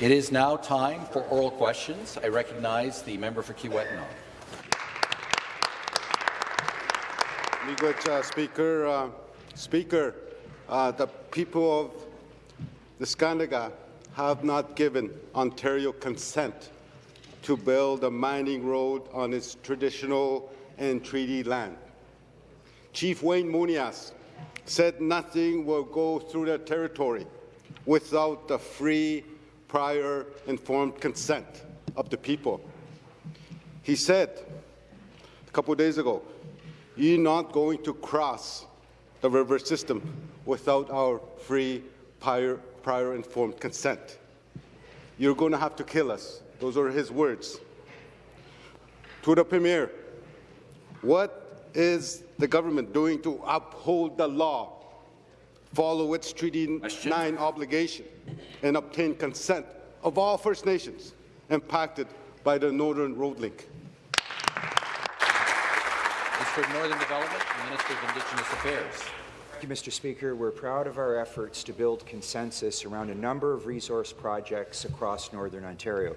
It is now time for oral questions. I recognize the member for. Miigwech, uh, Speaker. Uh, Speaker, uh, the people of Neskantaga have not given Ontario consent to build a mining road on its traditional and treaty land. Chief Wayne Moonias said nothing will go through their territory without the free, prior, informed consent of the people. He said a couple days ago, you're not going to cross the river system without our free, prior, prior informed consent. You're going to have to kill us. Those are his words. To the Premier, what is the government doing to uphold the law, follow its Treaty Question. 9 obligation, and obtain consent of all First Nations impacted by the Northern Road Link? Minister of Northern Development and Minister of Indigenous Affairs. Thank you, Mr. Speaker. We're proud of our efforts to build consensus around a number of resource projects across Northern Ontario.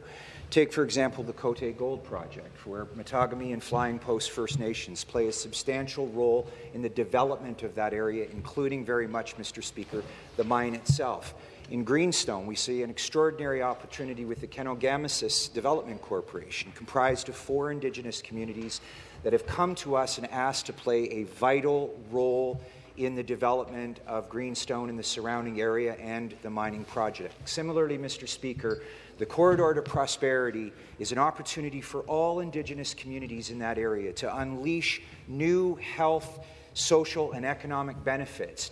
Take, for example, the Cote Gold Project, where Mattagami and Flying Post First Nations play a substantial role in the development of that area, including very much, Mr. Speaker, the mine itself. In Greenstone, we see an extraordinary opportunity with the Kenogamisis Development Corporation, comprised of four Indigenous communities that have come to us and asked to play a vital role in the development of Greenstone and the surrounding area and the mining project. Similarly, Mr. Speaker, the Corridor to Prosperity is an opportunity for all Indigenous communities in that area to unleash new health, social and economic benefits,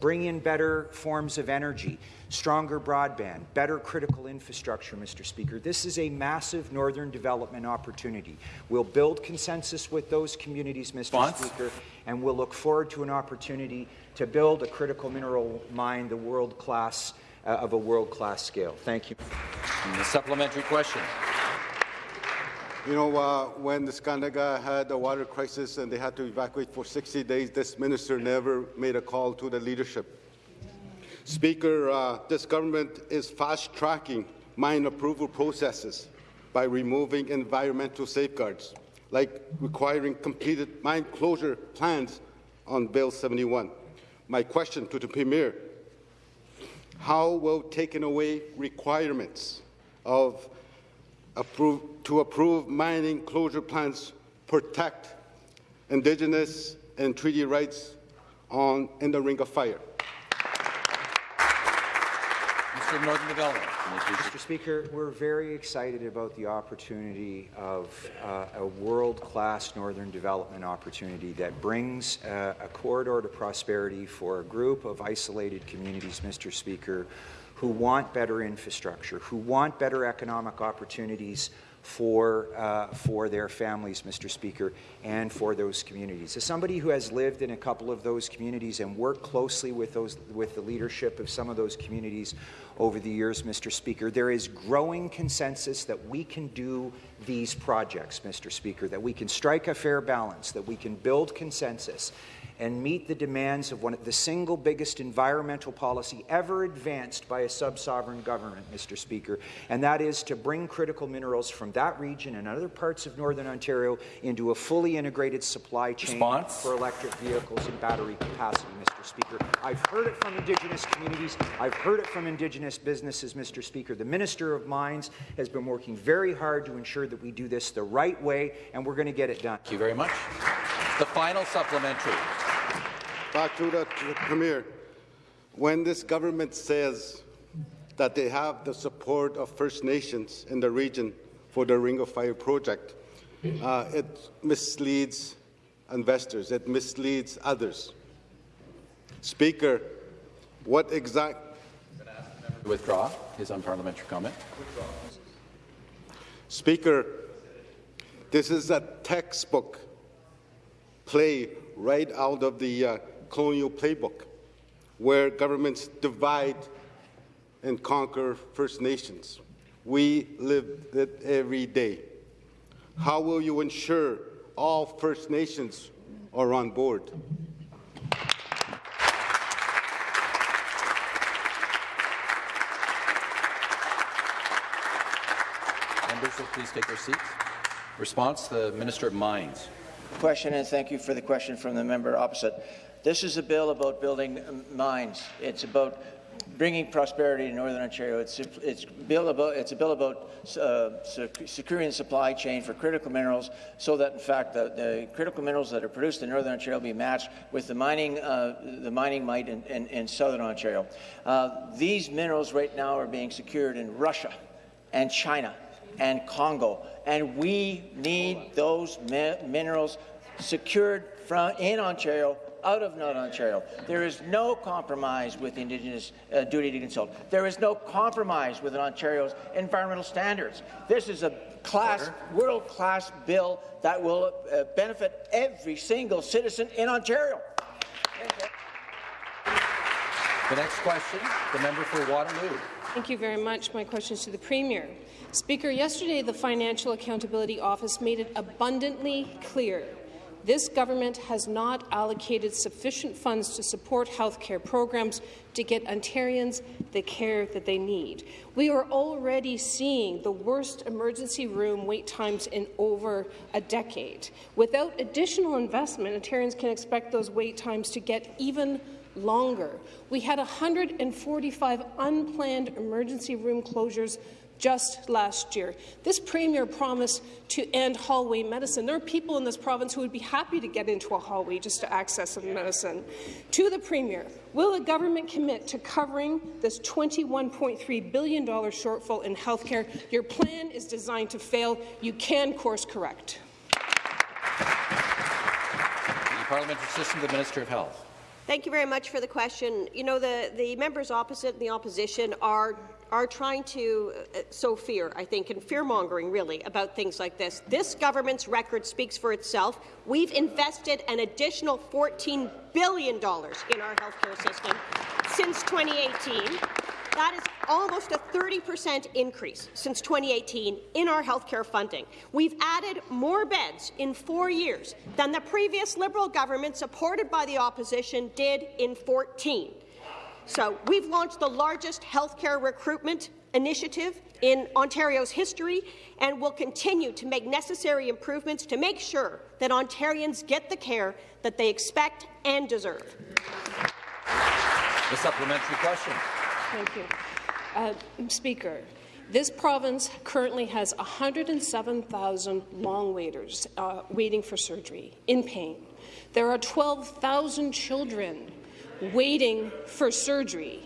bring in better forms of energy, stronger broadband, better critical infrastructure, Mr. Speaker. This is a massive northern development opportunity. We'll build consensus with those communities, Mr. Speaker, and we'll look forward to an opportunity to build a critical mineral mine the world class uh, of a world-class scale. Thank you. And the supplementary question. You know, uh, when Neskantaga had a water crisis and they had to evacuate for 60 days, this minister never made a call to the leadership. Speaker, uh, this government is fast-tracking mine approval processes by removing environmental safeguards, like requiring completed mine closure plans on Bill 71. My question to the Premier how will taking away requirements of approve, to approve mining closure plans protect Indigenous and treaty rights on in the Ring of Fire? Minister of Northern Development. Mr. Speaker, we're very excited about the opportunity of uh, a world-class northern development opportunity that brings uh, a corridor to prosperity for a group of isolated communities, Mr. Speaker, who want better infrastructure, who want better economic opportunities for, uh, for their families, Mr. Speaker, and for those communities. As somebody who has lived in a couple of those communities and worked closely with, those, with the leadership of some of those communities over the years, Mr. Speaker, there is growing consensus that we can do these projects, Mr. Speaker, that we can strike a fair balance, that we can build consensus, and meet the demands of one of the single biggest environmental policy ever advanced by a sub-sovereign government, Mr. Speaker, and that is to bring critical minerals from that region and other parts of Northern Ontario into a fully integrated supply chain Response? for electric vehicles and battery capacity, Mr. Speaker. I've heard it from Indigenous communities. I've heard it from Indigenous businesses, Mr. Speaker. The Minister of Mines has been working very hard to ensure that we do this the right way, and we're going to get it done. Thank you very much. The final supplementary. Back to the, to the Premier. When this government says that they have the support of First Nations in the region for the Ring of Fire project, uh, it misleads investors, it misleads others. Speaker, what exact... Withdraw his unparliamentary comment. Speaker, this is a textbook play right out of the uh, colonial playbook, where governments divide and conquer First Nations. We live it every day. How will you ensure all First Nations are on board? Members will please take their seats. Response, the Minister of Mines. Question, and thank you for the question from the member opposite. This is a bill about building mines. It's about bringing prosperity to Northern Ontario. It's, it's, bill about, it's a bill about uh, securing the supply chain for critical minerals so that, in fact, the, the, critical minerals that are produced in Northern Ontario be matched with the mining, uh, the mining might in, in, in Southern Ontario. Uh, these minerals right now are being secured in Russia and China and Congo, and we need those mi minerals secured from, in Ontario out of Northern Ontario. There is no compromise with Indigenous uh, duty to consult. There is no compromise with Ontario's environmental standards. This is a class, world-class bill that will uh, benefit every single citizen in Ontario. The next question, the member for Waterloo. Thank you very much. My question is to the Premier. Speaker, yesterday the Financial Accountability Office made it abundantly clear this government has not allocated sufficient funds to support health care programs to get Ontarians the care that they need. We are already seeing the worst emergency room wait times in over a decade. Without additional investment, Ontarians can expect those wait times to get even longer. We had 145 unplanned emergency room closures just last year. This Premier promised to end hallway medicine. There are people in this province who would be happy to get into a hallway just to access some medicine. To the Premier, will the government commit to covering this $21.3 billion shortfall in health care? Your plan is designed to fail. You can course correct. The parliamentary system, the Minister of Health. Thank you very much for the question. You know, the, the members opposite and the opposition are are trying to uh, sow fear, I think, and fear-mongering, really, about things like this. This government's record speaks for itself. We've invested an additional $14 billion in our healthcare system since 2018. That is almost a 30% increase since 2018 in our healthcare funding. We've added more beds in four years than the previous Liberal government, supported by the opposition, did in 14. So we've launched the largest healthcare recruitment initiative in Ontario's history and will continue to make necessary improvements to make sure that Ontarians get the care that they expect and deserve. The supplementary question. Thank you. Uh, Speaker, this province currently has 107,000 long waiters uh, waiting for surgery, in pain. There are 12,000 children waiting for surgery.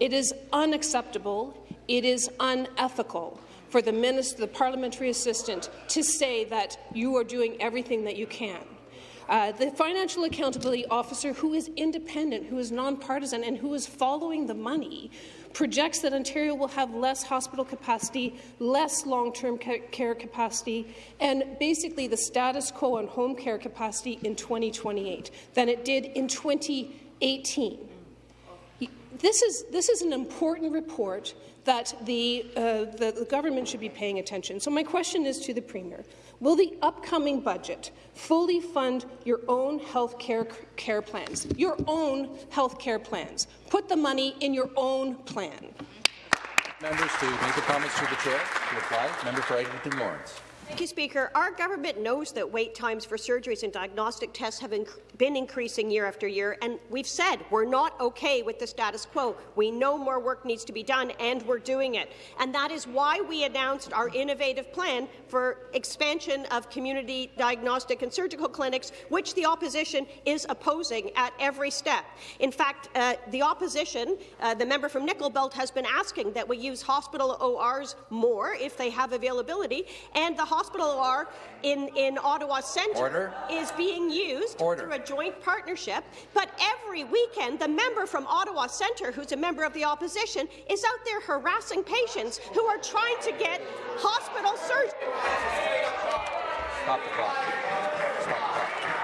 It is unacceptable. It is unethical for the minister, the parliamentary assistant, to say that you are doing everything that you can. Uh, the financial accountability officer, who is independent, who is nonpartisan, and who is following the money, projects that Ontario will have less hospital capacity, less long-term care capacity, and basically the status quo on home care capacity in 2028 than it did in 20. 18. This is, this is an important report that the, uh, the, the government should be paying attention. So my question is to the Premier. Will the upcoming budget fully fund your own health care, care plans? Your own health care plans. Put the money in your own plan. Members to make the comments to the chair. To reply, member for Eglinton Lawrence. Thank you, Speaker. Our government knows that wait times for surgeries and diagnostic tests have inc been increasing year after year, and we've said we're not okay with the status quo. We know more work needs to be done, and we're doing it. And that is why we announced our innovative plan for expansion of community diagnostic and surgical clinics, which the opposition is opposing at every step. In fact, uh, the opposition, uh, the member from Nickel Belt, has been asking that we use hospital ORs more if they have availability, and the hospital OR in, in Ottawa Centre Order. is being used Order. through a joint partnership. But every weekend, the member from Ottawa Centre, who's a member of the opposition, is out there harassing patients who are trying to get hospital surgery. Stop the clock. Stop the clock.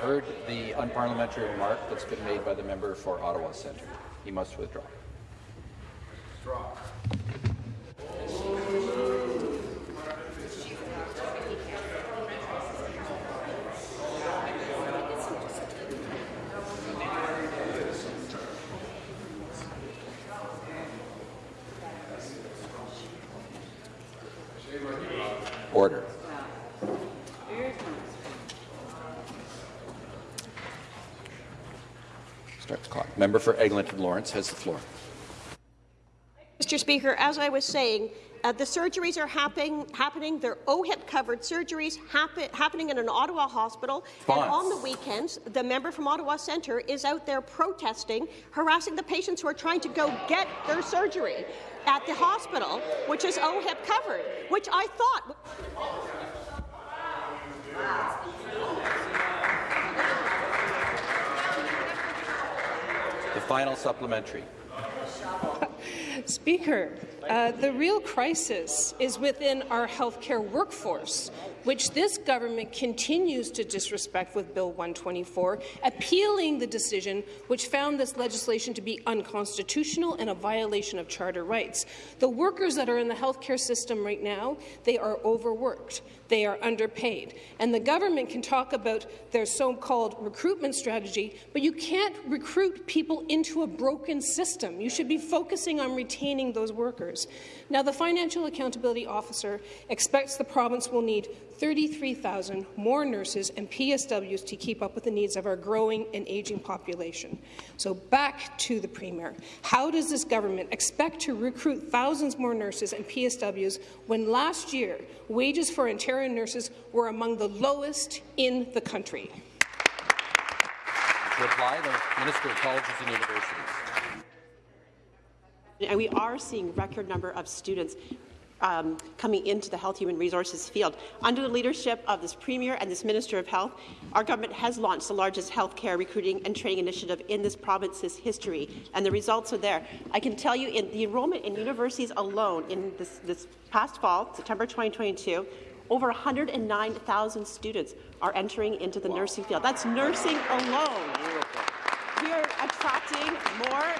Heard the unparliamentary remark that's been made by the member for Ottawa Centre. He must withdraw. Order. Order. the clock. Member for Eglinton Lawrence has the floor. Mr. Speaker, as I was saying, uh, the surgeries are happen happening. They're OHIP-covered surgeries happen happening in an Ottawa hospital. Spons. And on the weekends, the member from Ottawa Centre is out there protesting, harassing the patients who are trying to go get their surgery at the hospital, which is OHIP covered, which I thought The final supplementary. Speaker, uh, the real crisis is within our healthcare workforce, which this government continues to disrespect with Bill 124, appealing the decision which found this legislation to be unconstitutional and a violation of charter rights. The workers that are in the healthcare system right now, they are overworked. They are underpaid. And the government can talk about their so-called recruitment strategy, but you can't recruit people into a broken system. You should be focusing on retaining those workers. Now, the Financial Accountability Officer expects the province will need 33,000 more nurses and PSWs to keep up with the needs of our growing and ageing population. So back to the Premier. How does this government expect to recruit thousands more nurses and PSWs when last year wages for Ontario nurses were among the lowest in the country? To reply, the Minister of Colleges and Universities. And we are seeing record number of students um, coming into the health human resources field. Under the leadership of this Premier and this Minister of Health, our government has launched the largest healthcare recruiting and training initiative in this province's history, and the results are there. I can tell you in the enrollment in universities alone in this, this past fall, September 2022, over 109,000 students are entering into the wow. nursing field. That's nursing alone. We are attracting more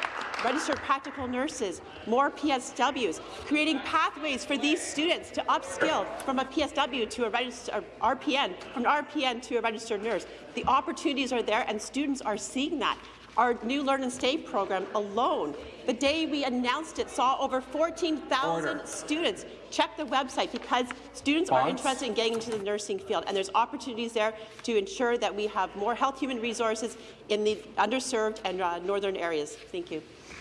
registered practical nurses, more PSWs, creating pathways for these students to upskill from a PSW to a registered RPN, from an RPN to a registered nurse. The opportunities are there, and students are seeing that. Our new Learn and Stay program alone, the day we announced it, saw over 14,000 students check the website because students Bonds. are interested in getting into the nursing field, and there's opportunities there to ensure that we have more health human resources in the underserved and uh, northern areas. Thank you.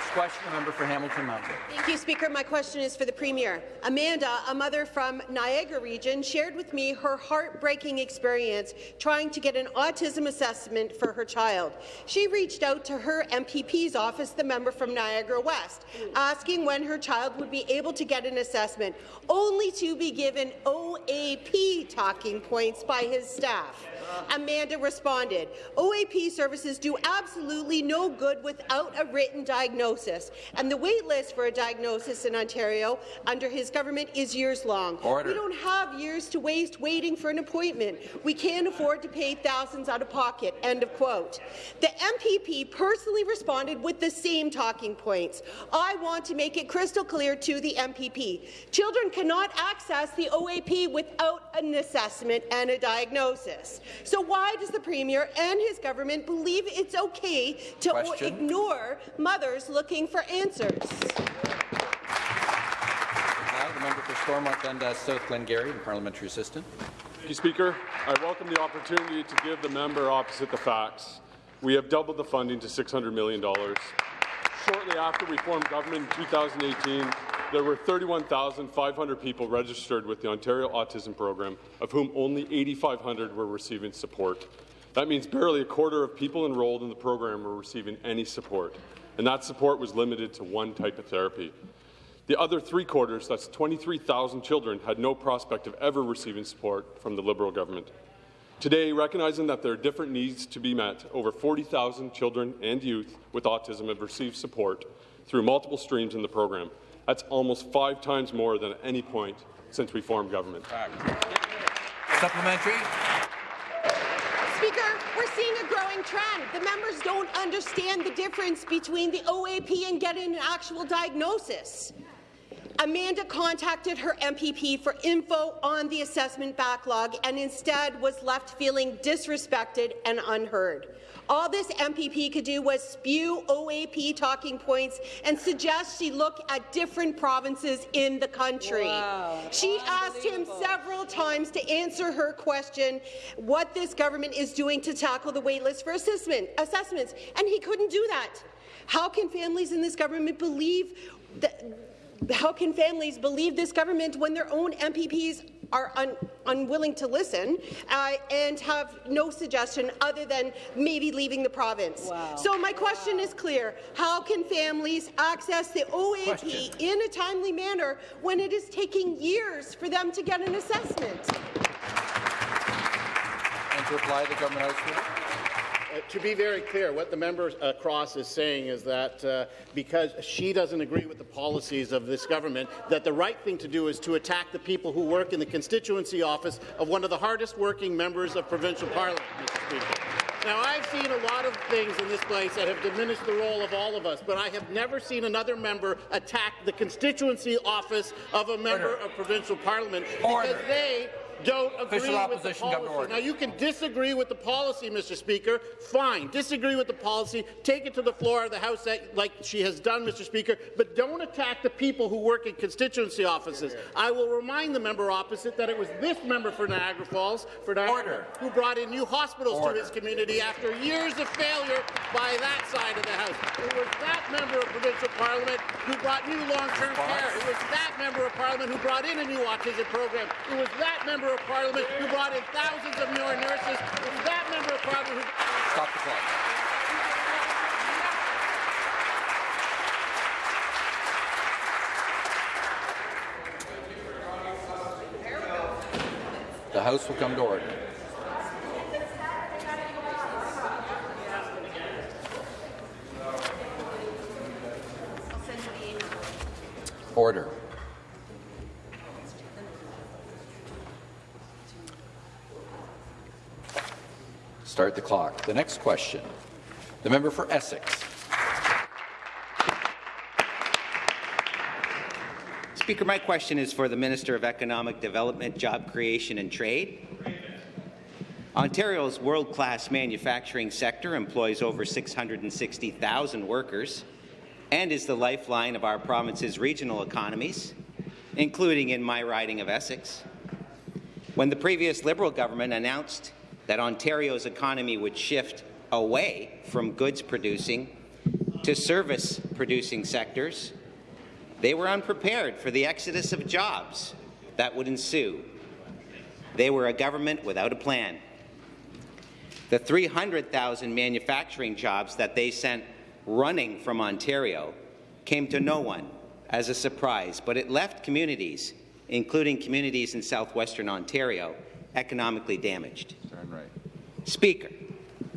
Next question, the member for Hamilton Mountain. Thank you, Speaker. My question is for the Premier. Amanda, a mother from Niagara region, shared with me her heartbreaking experience trying to get an autism assessment for her child. She reached out to her MPP's office, the member from Niagara West, asking when her child would be able to get an assessment, only to be given OAP talking points by his staff. Amanda responded, OAP services do absolutely no good without a written diagnosis, and the wait list for a diagnosis in Ontario under his government is years long. Order. We don't have years to waste waiting for an appointment. We can't afford to pay thousands out of pocket. End of quote. The MPP personally responded with the same talking points. I want to make it crystal clear to the MPP. Children cannot access the OAP without an assessment and a diagnosis. So why does the Premier and his government believe it's okay to ignore mothers looking for answers? Now, the member for Stormont Dundas South Glengarry, the parliamentary assistant. Thank you, Speaker. I welcome the opportunity to give the member opposite the facts. We have doubled the funding to $600 million. Shortly after we formed government in 2018, there were 31,500 people registered with the Ontario Autism Program, of whom only 8,500 were receiving support. That means barely a quarter of people enrolled in the program were receiving any support, and that support was limited to one type of therapy. The other three quarters, that's 23,000 children, had no prospect of ever receiving support from the Liberal government. Today, recognizing that there are different needs to be met, over 40,000 children and youth with autism have received support through multiple streams in the program, that's almost five times more than at any point since we formed government. Supplementary. We're seeing a growing trend. The members don't understand the difference between the OAP and getting an actual diagnosis. Amanda contacted her MPP for info on the assessment backlog and instead was left feeling disrespected and unheard. All this MPP could do was spew OAP talking points and suggest she look at different provinces in the country. Wow. She asked him several times to answer her question what this government is doing to tackle the waitlist for assessment, assessments, and he couldn't do that. How can families in this government believe that how can families believe this government when their own MPPs are un unwilling to listen uh, and have no suggestion other than maybe leaving the province? Wow. So my question wow. is clear. How can families access the OAP question. in a timely manner when it is taking years for them to get an assessment? And to reply, the government house to be very clear, what the member across is saying is that uh, because she doesn't agree with the policies of this government, that the right thing to do is to attack the people who work in the constituency office of one of the hardest working members of provincial parliament. Now, I've seen a lot of things in this place that have diminished the role of all of us, but I have never seen another member attack the constituency office of a member Order. of provincial parliament Order. because they don't agree Official with the policy. Now, you can disagree with the policy, Mr. Speaker. Fine, disagree with the policy. Take it to the floor of the House like she has done, Mr. Speaker, but don't attack the people who work in constituency offices. I will remind the member opposite that it was this member for Niagara Falls, for Niagara, Order. who brought in new hospitals Order. to his community after years of failure by that side of the House. It was that member of provincial parliament who brought new long-term care. It was that member of parliament who brought in a new autism program. It was that member of Parliament who brought in thousands of more nurses. It was that member of Parliament who... Stop the clock. The House will come to order. Order. Start the clock. The next question. The member for Essex. Speaker, my question is for the Minister of Economic Development, Job Creation and Trade. Ontario's world-class manufacturing sector employs over 660,000 workers and is the lifeline of our province's regional economies, including in my riding of Essex. When the previous Liberal government announced that Ontario's economy would shift away from goods producing to service producing sectors, they were unprepared for the exodus of jobs that would ensue. They were a government without a plan. The 300,000 manufacturing jobs that they sent running from Ontario came to no one as a surprise, but it left communities, including communities in southwestern Ontario, economically damaged. Right. Speaker,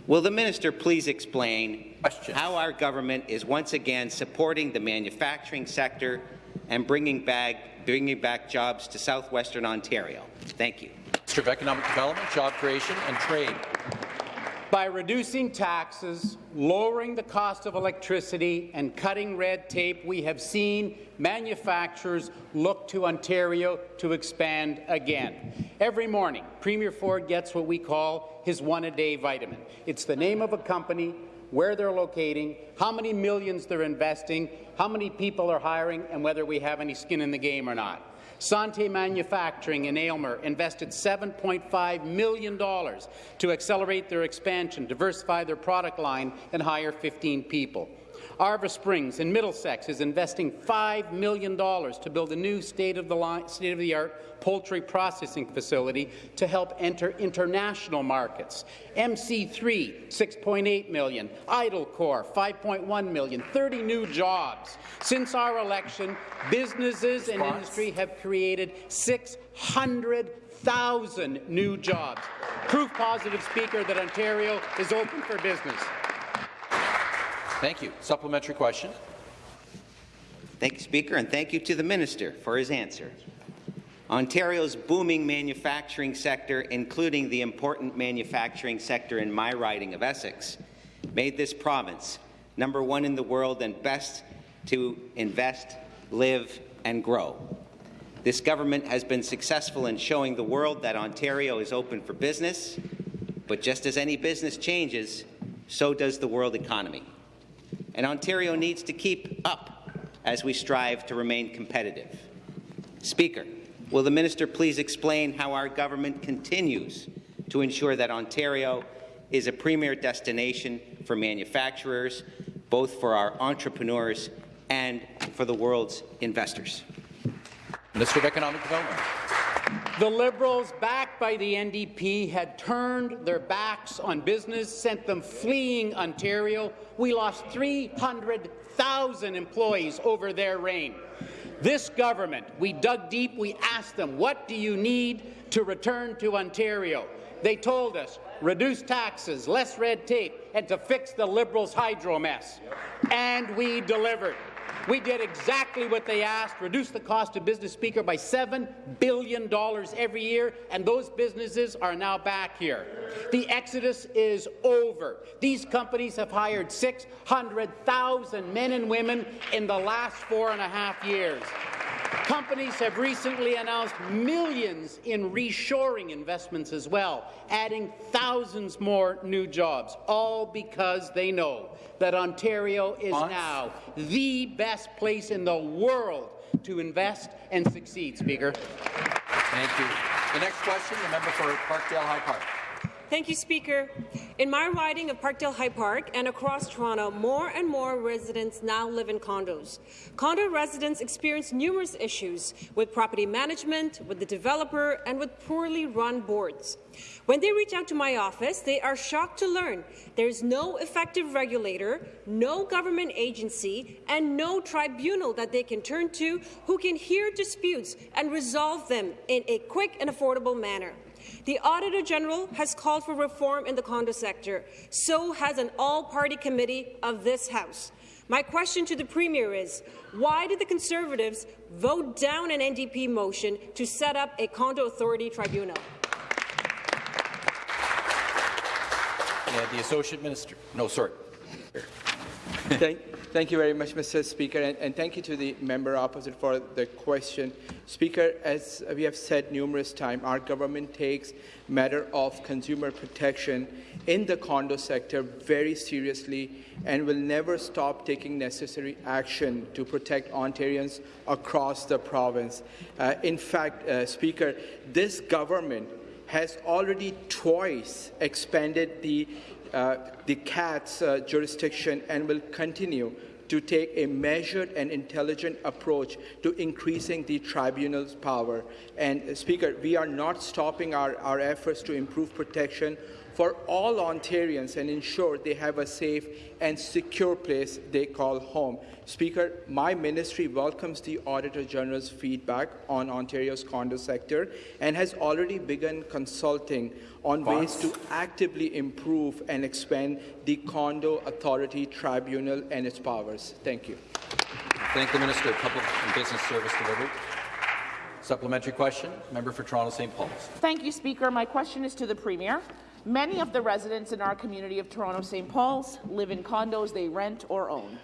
will the minister please explain Question. how our government is once again supporting the manufacturing sector and bringing back, bringing back jobs to southwestern Ontario? Thank you. Minister of Economic Development, Job Creation and Trade. By reducing taxes, lowering the cost of electricity, and cutting red tape, we have seen manufacturers look to Ontario to expand again. Every morning, Premier Ford gets what we call his one-a-day vitamin. It's the name of a company, where they're locating, how many millions they're investing, how many people are hiring, and whether we have any skin in the game or not. Sante Manufacturing in Aylmer invested $7.5 million to accelerate their expansion, diversify their product line, and hire 15 people. Arva Springs in Middlesex is investing $5 million to build a new state-of-the-art state poultry processing facility to help enter international markets. MC3, $6.8 million. Idlecore, 5.1 million. 30 new jobs. Since our election, businesses and industry have created 600,000 new jobs. Proof positive, Speaker, that Ontario is open for business. Thank you. Supplementary question. Thank you, Speaker, and thank you to the Minister for his answer. Ontario's booming manufacturing sector, including the important manufacturing sector in my riding of Essex, made this province number one in the world and best to invest, live, and grow. This government has been successful in showing the world that Ontario is open for business, but just as any business changes, so does the world economy. And Ontario needs to keep up as we strive to remain competitive. Speaker, will the minister please explain how our government continues to ensure that Ontario is a premier destination for manufacturers, both for our entrepreneurs and for the world's investors? Minister of Economic Development. The Liberals, backed by the NDP, had turned their backs on business, sent them fleeing Ontario. We lost 300,000 employees over their reign. This government, we dug deep, we asked them, what do you need to return to Ontario? They told us, reduce taxes, less red tape, and to fix the Liberals' hydro mess. And we delivered. We did exactly what they asked, reduce the cost of business, Speaker, by $7 billion every year, and those businesses are now back here. The exodus is over. These companies have hired 600,000 men and women in the last four and a half years. Companies have recently announced millions in reshoring investments as well, adding thousands more new jobs, all because they know that Ontario is now the best place in the world to invest and succeed, Speaker. Thank you. The next question, the member for Parkdale High Park. Thank you, Speaker. In my riding of Parkdale High Park and across Toronto, more and more residents now live in condos. Condo residents experience numerous issues with property management, with the developer, and with poorly run boards. When they reach out to my office, they are shocked to learn there is no effective regulator, no government agency, and no tribunal that they can turn to who can hear disputes and resolve them in a quick and affordable manner. The Auditor General has called for reform in the condo sector. So has an all-party committee of this House. My question to the Premier is, why did the Conservatives vote down an NDP motion to set up a condo authority tribunal? Yeah, the Associate Minister. No, sorry. thank, thank, you very much, Mr. Speaker, and, and, thank you to the member opposite for the question. Speaker, as we have said numerous times, our government takes matter of consumer protection in the condo sector very seriously and will never stop taking necessary action to protect Ontarians across the province. Uh, in fact, uh, Speaker, this government has already twice expanded the, uh, the CAT's uh, jurisdiction and will continue to take a measured and intelligent approach to increasing the tribunal's power. And, uh, Speaker, we are not stopping our, our efforts to improve protection for all Ontarians and ensure they have a safe and secure place they call home. Speaker, my ministry welcomes the Auditor General's feedback on Ontario's condo sector and has already begun consulting on ways to actively improve and expand the Condo Authority Tribunal and its powers. Thank you. Thank the Minister of Public and Business Service Delivery. Supplementary question, member for Toronto St. Paul's. Thank you, Speaker. My question is to the Premier. Many of the residents in our community of Toronto St. Paul's live in condos they rent or own.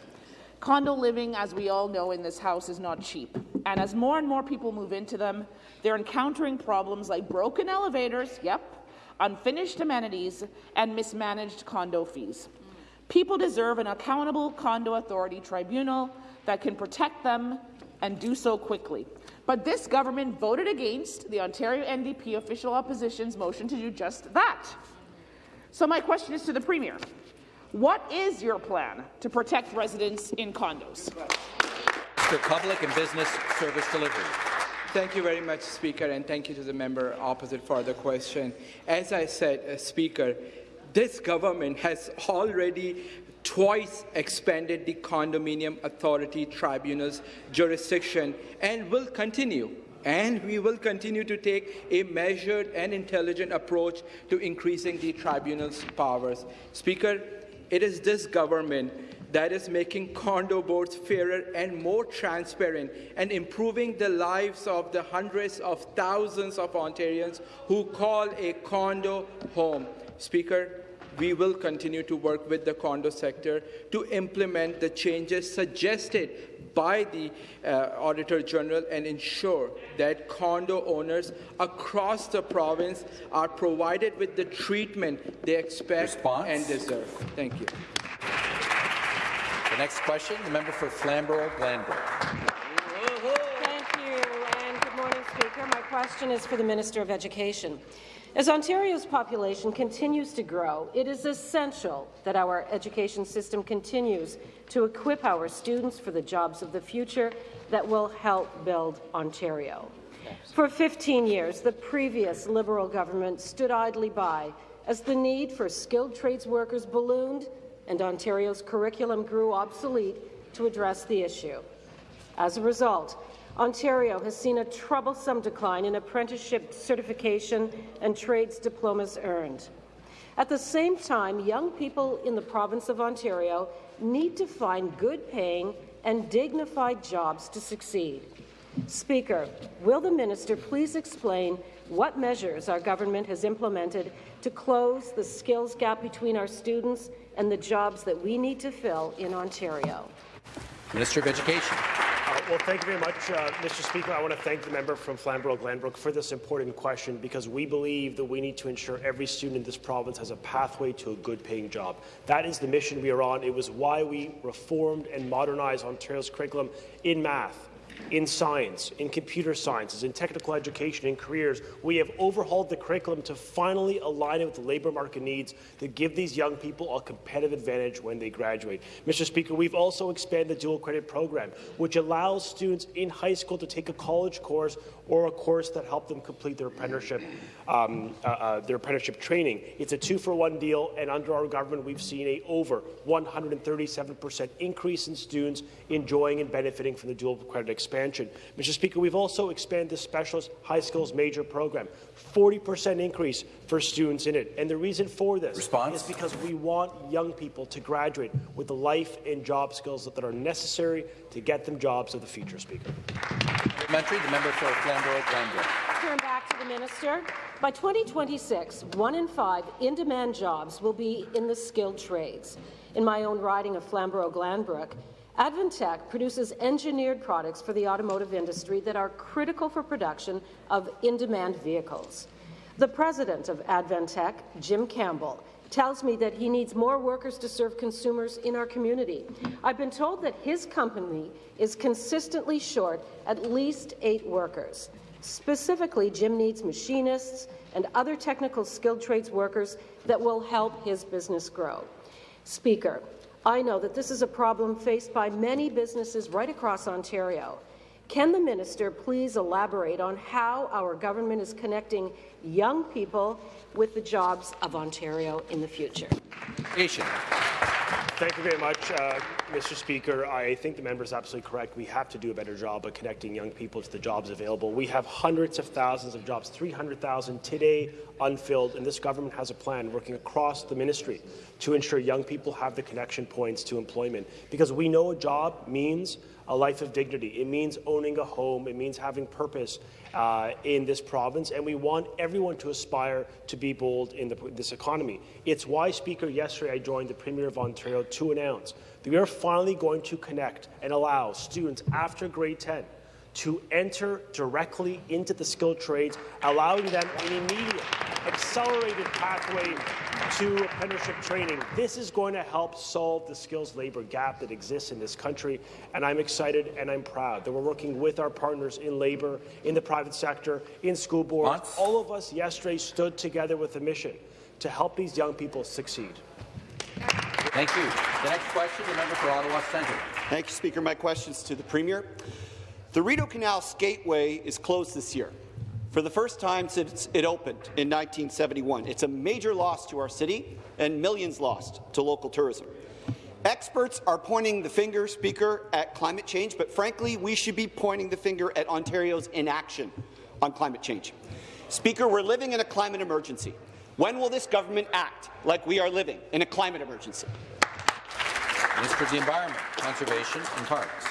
Condo living, as we all know in this House, is not cheap. And as more and more people move into them, they're encountering problems like broken elevators, yep, unfinished amenities, and mismanaged condo fees. People deserve an accountable condo authority tribunal that can protect them and do so quickly. But this government voted against the Ontario NDP official opposition's motion to do just that. So my question is to the Premier. What is your plan to protect residents in condos? Mr. Public and Business Service Delivery. Thank you very much, Speaker, and thank you to the member opposite for the question. As I said, uh, Speaker, this government has already twice expanded the Condominium Authority Tribunal's jurisdiction and will continue and we will continue to take a measured and intelligent approach to increasing the tribunal's powers. Speaker, it is this government that is making condo boards fairer and more transparent and improving the lives of the hundreds of thousands of Ontarians who call a condo home. Speaker, we will continue to work with the condo sector to implement the changes suggested by the uh, Auditor General and ensure that condo owners across the province are provided with the treatment they expect Response? and deserve. Thank you. The next question, the member for Flamborough-Glanbrook. Thank you, and good morning, Speaker. My question is for the Minister of Education. As Ontario's population continues to grow, it is essential that our education system continues to equip our students for the jobs of the future that will help build Ontario. For 15 years, the previous Liberal government stood idly by as the need for skilled trades workers ballooned and Ontario's curriculum grew obsolete to address the issue. As a result, Ontario has seen a troublesome decline in apprenticeship certification and trades diplomas earned. At the same time, young people in the province of Ontario need to find good-paying and dignified jobs to succeed. Speaker, will the minister please explain what measures our government has implemented to close the skills gap between our students and the jobs that we need to fill in Ontario? Minister of Education. Well, thank you very much, uh, Mr. Speaker. I want to thank the member from Flamborough-Glanbrook for this important question because we believe that we need to ensure every student in this province has a pathway to a good-paying job. That is the mission we are on. It was why we reformed and modernized Ontario's curriculum in math, in science, in computer sciences, in technical education, in careers. We have overhauled the curriculum to finally align it with the labour market needs to give these young people a competitive advantage when they graduate. Mr. Speaker, we've also expanded the dual credit program, which allows students in high school to take a college course or a course that help them complete their apprenticeship, um, uh, uh, their apprenticeship training. It's a two-for-one deal, and under our government, we've seen a over 137% increase in students enjoying and benefiting from the dual credit expansion. Mr. Speaker, we've also expanded the specialist high skills major program, 40% increase for students in it. And the reason for this Response? is because we want young people to graduate with the life and job skills that are necessary to get them jobs of the future, Speaker. Supplementary, the member for Flamborough-Glanbrook. Turn back to the minister. By 2026, one in five in-demand jobs will be in the skilled trades. In my own riding of Flamborough-Glanbrook, Advantech produces engineered products for the automotive industry that are critical for production of in-demand vehicles. The president of Advantech, Jim Campbell, tells me that he needs more workers to serve consumers in our community. I've been told that his company is consistently short at least eight workers. Specifically, Jim needs machinists and other technical skilled trades workers that will help his business grow. Speaker, I know that this is a problem faced by many businesses right across Ontario. Can the minister please elaborate on how our government is connecting young people with the jobs of Ontario in the future? Nation. Thank you very much, uh, Mr. Speaker. I think the member is absolutely correct. We have to do a better job of connecting young people to the jobs available. We have hundreds of thousands of jobs, 300,000 today unfilled, and this government has a plan working across the ministry to ensure young people have the connection points to employment. Because we know a job means a life of dignity. It means owning a home. It means having purpose uh, in this province, and we want everyone to aspire to be bold in the, this economy. It's why, Speaker, yesterday I joined the Premier of Ontario to announce that we are finally going to connect and allow students after grade 10 to enter directly into the skilled trades, allowing them an immediate, accelerated pathway to apprenticeship training. This is going to help solve the skills labour gap that exists in this country, and I'm excited and I'm proud that we're working with our partners in labour, in the private sector, in school boards. Months. All of us yesterday stood together with a mission to help these young people succeed. Thank you. The next question, the member for Ottawa Centre. Thank you, Speaker. My questions to the Premier. The Rideau Canal Skateway is closed this year. For the first time since it opened in 1971. It's a major loss to our city and millions lost to local tourism. Experts are pointing the finger, Speaker, at climate change, but frankly, we should be pointing the finger at Ontario's inaction on climate change. Speaker, we're living in a climate emergency. When will this government act like we are living in a climate emergency? Minister of the Environment, Conservation and Parks.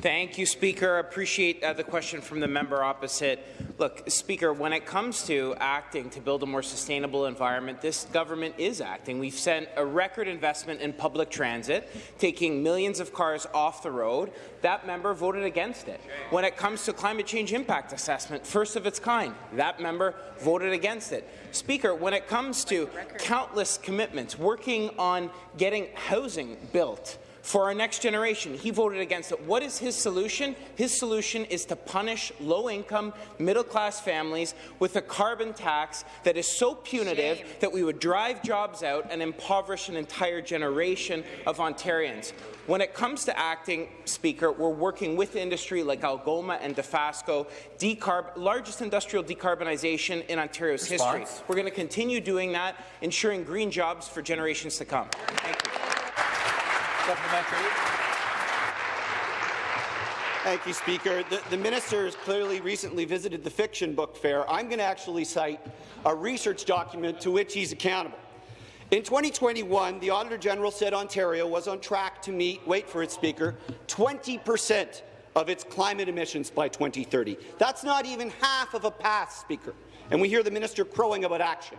Thank you, Speaker. I appreciate uh, the question from the member opposite. Look, Speaker, when it comes to acting to build a more sustainable environment, this government is acting. We've sent a record investment in public transit, taking millions of cars off the road. That member voted against it. When it comes to climate change impact assessment, first of its kind, that member voted against it. Speaker, when it comes to countless commitments, working on getting housing built, for our next generation. He voted against it. What is his solution? His solution is to punish low-income, middle-class families with a carbon tax that is so punitive Shame. that we would drive jobs out and impoverish an entire generation of Ontarians. When it comes to acting, Speaker, we're working with industry like Algoma and Dofasco, decarb largest industrial decarbonization in Ontario's Response? history. We're going to continue doing that, ensuring green jobs for generations to come. Thank you. Supplementary. Thank you, Speaker. The, the minister has clearly recently visited the fiction book fair. I'm going to actually cite a research document to which he's accountable. In 2021, the Auditor General said Ontario was on track to meet, wait for it, Speaker, 20 percent of its climate emissions by 2030. That's not even half of a pass, Speaker. And we hear the minister crowing about action.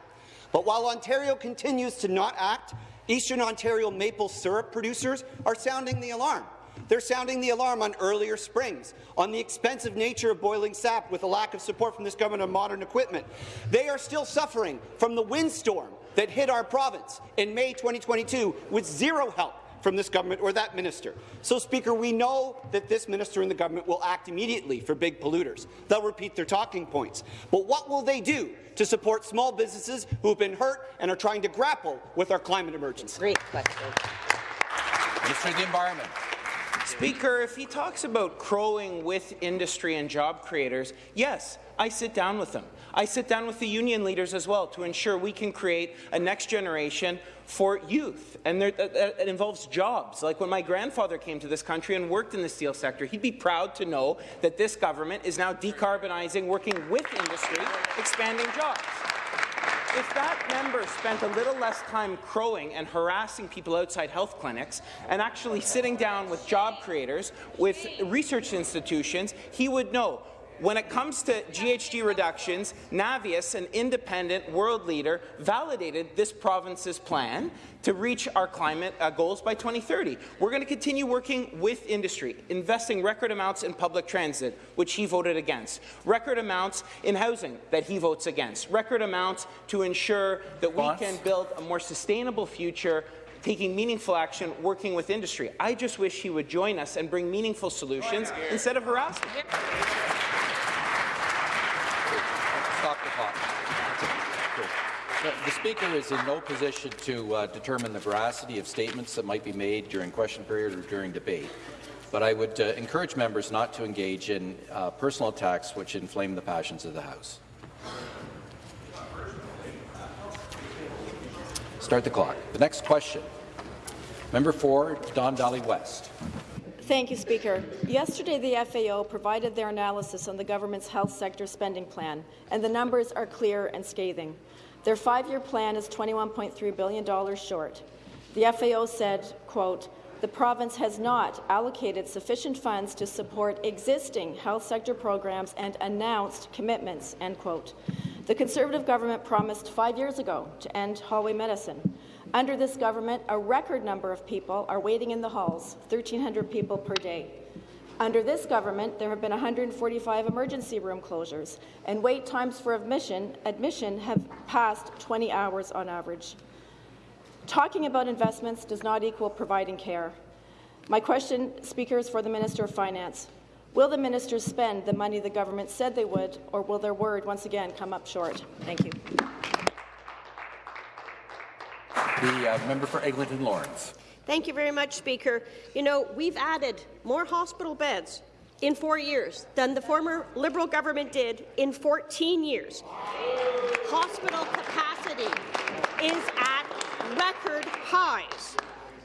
But while Ontario continues to not act, Eastern Ontario maple syrup producers are sounding the alarm. They're sounding the alarm on earlier springs, on the expensive nature of boiling sap with a lack of support from this government of modern equipment. They are still suffering from the windstorm that hit our province in May 2022 with zero help from this government or that minister. So, Speaker, we know that this minister and the government will act immediately for big polluters. They'll repeat their talking points. But what will they do to support small businesses who have been hurt and are trying to grapple with our climate emergency? Great question. Minister of the Environment. Speaker, if he talks about crowing with industry and job creators, yes, I sit down with them. I sit down with the union leaders as well to ensure we can create a next generation for youth, and there, it involves jobs. Like when my grandfather came to this country and worked in the steel sector, he'd be proud to know that this government is now decarbonizing, working with industry, expanding jobs. If that member spent a little less time crowing and harassing people outside health clinics and actually sitting down with job creators, with research institutions, he would know when it comes to GHG reductions, Navius, an independent world leader, validated this province's plan to reach our climate uh, goals by 2030. We're going to continue working with industry, investing record amounts in public transit, which he voted against, record amounts in housing that he votes against, record amounts to ensure that we can build a more sustainable future taking meaningful action, working with industry. I just wish he would join us and bring meaningful solutions instead of harassment. Stop the clock. The Speaker is in no position to uh, determine the veracity of statements that might be made during question period or during debate, but I would uh, encourage members not to engage in uh, personal attacks which inflame the passions of the House. Start the clock. The next question. Member for Don Valley West. Thank you, Speaker. Yesterday, the FAO provided their analysis on the government's health sector spending plan, and the numbers are clear and scathing. Their five-year plan is $21.3 billion short. The FAO said, quote, the province has not allocated sufficient funds to support existing health sector programs and announced commitments, end quote. The Conservative government promised five years ago to end hallway medicine. Under this government, a record number of people are waiting in the halls, 1,300 people per day. Under this government, there have been 145 emergency room closures, and wait times for admission, admission have passed 20 hours on average. Talking about investments does not equal providing care. My question, Speaker, is for the Minister of Finance. Will the ministers spend the money the government said they would, or will their word once again come up short? Thank you. The uh, member for Eglinton Lawrence. Thank you very much, Speaker. You know, we've added more hospital beds in four years than the former Liberal government did in 14 years. Hospital capacity is at record highs.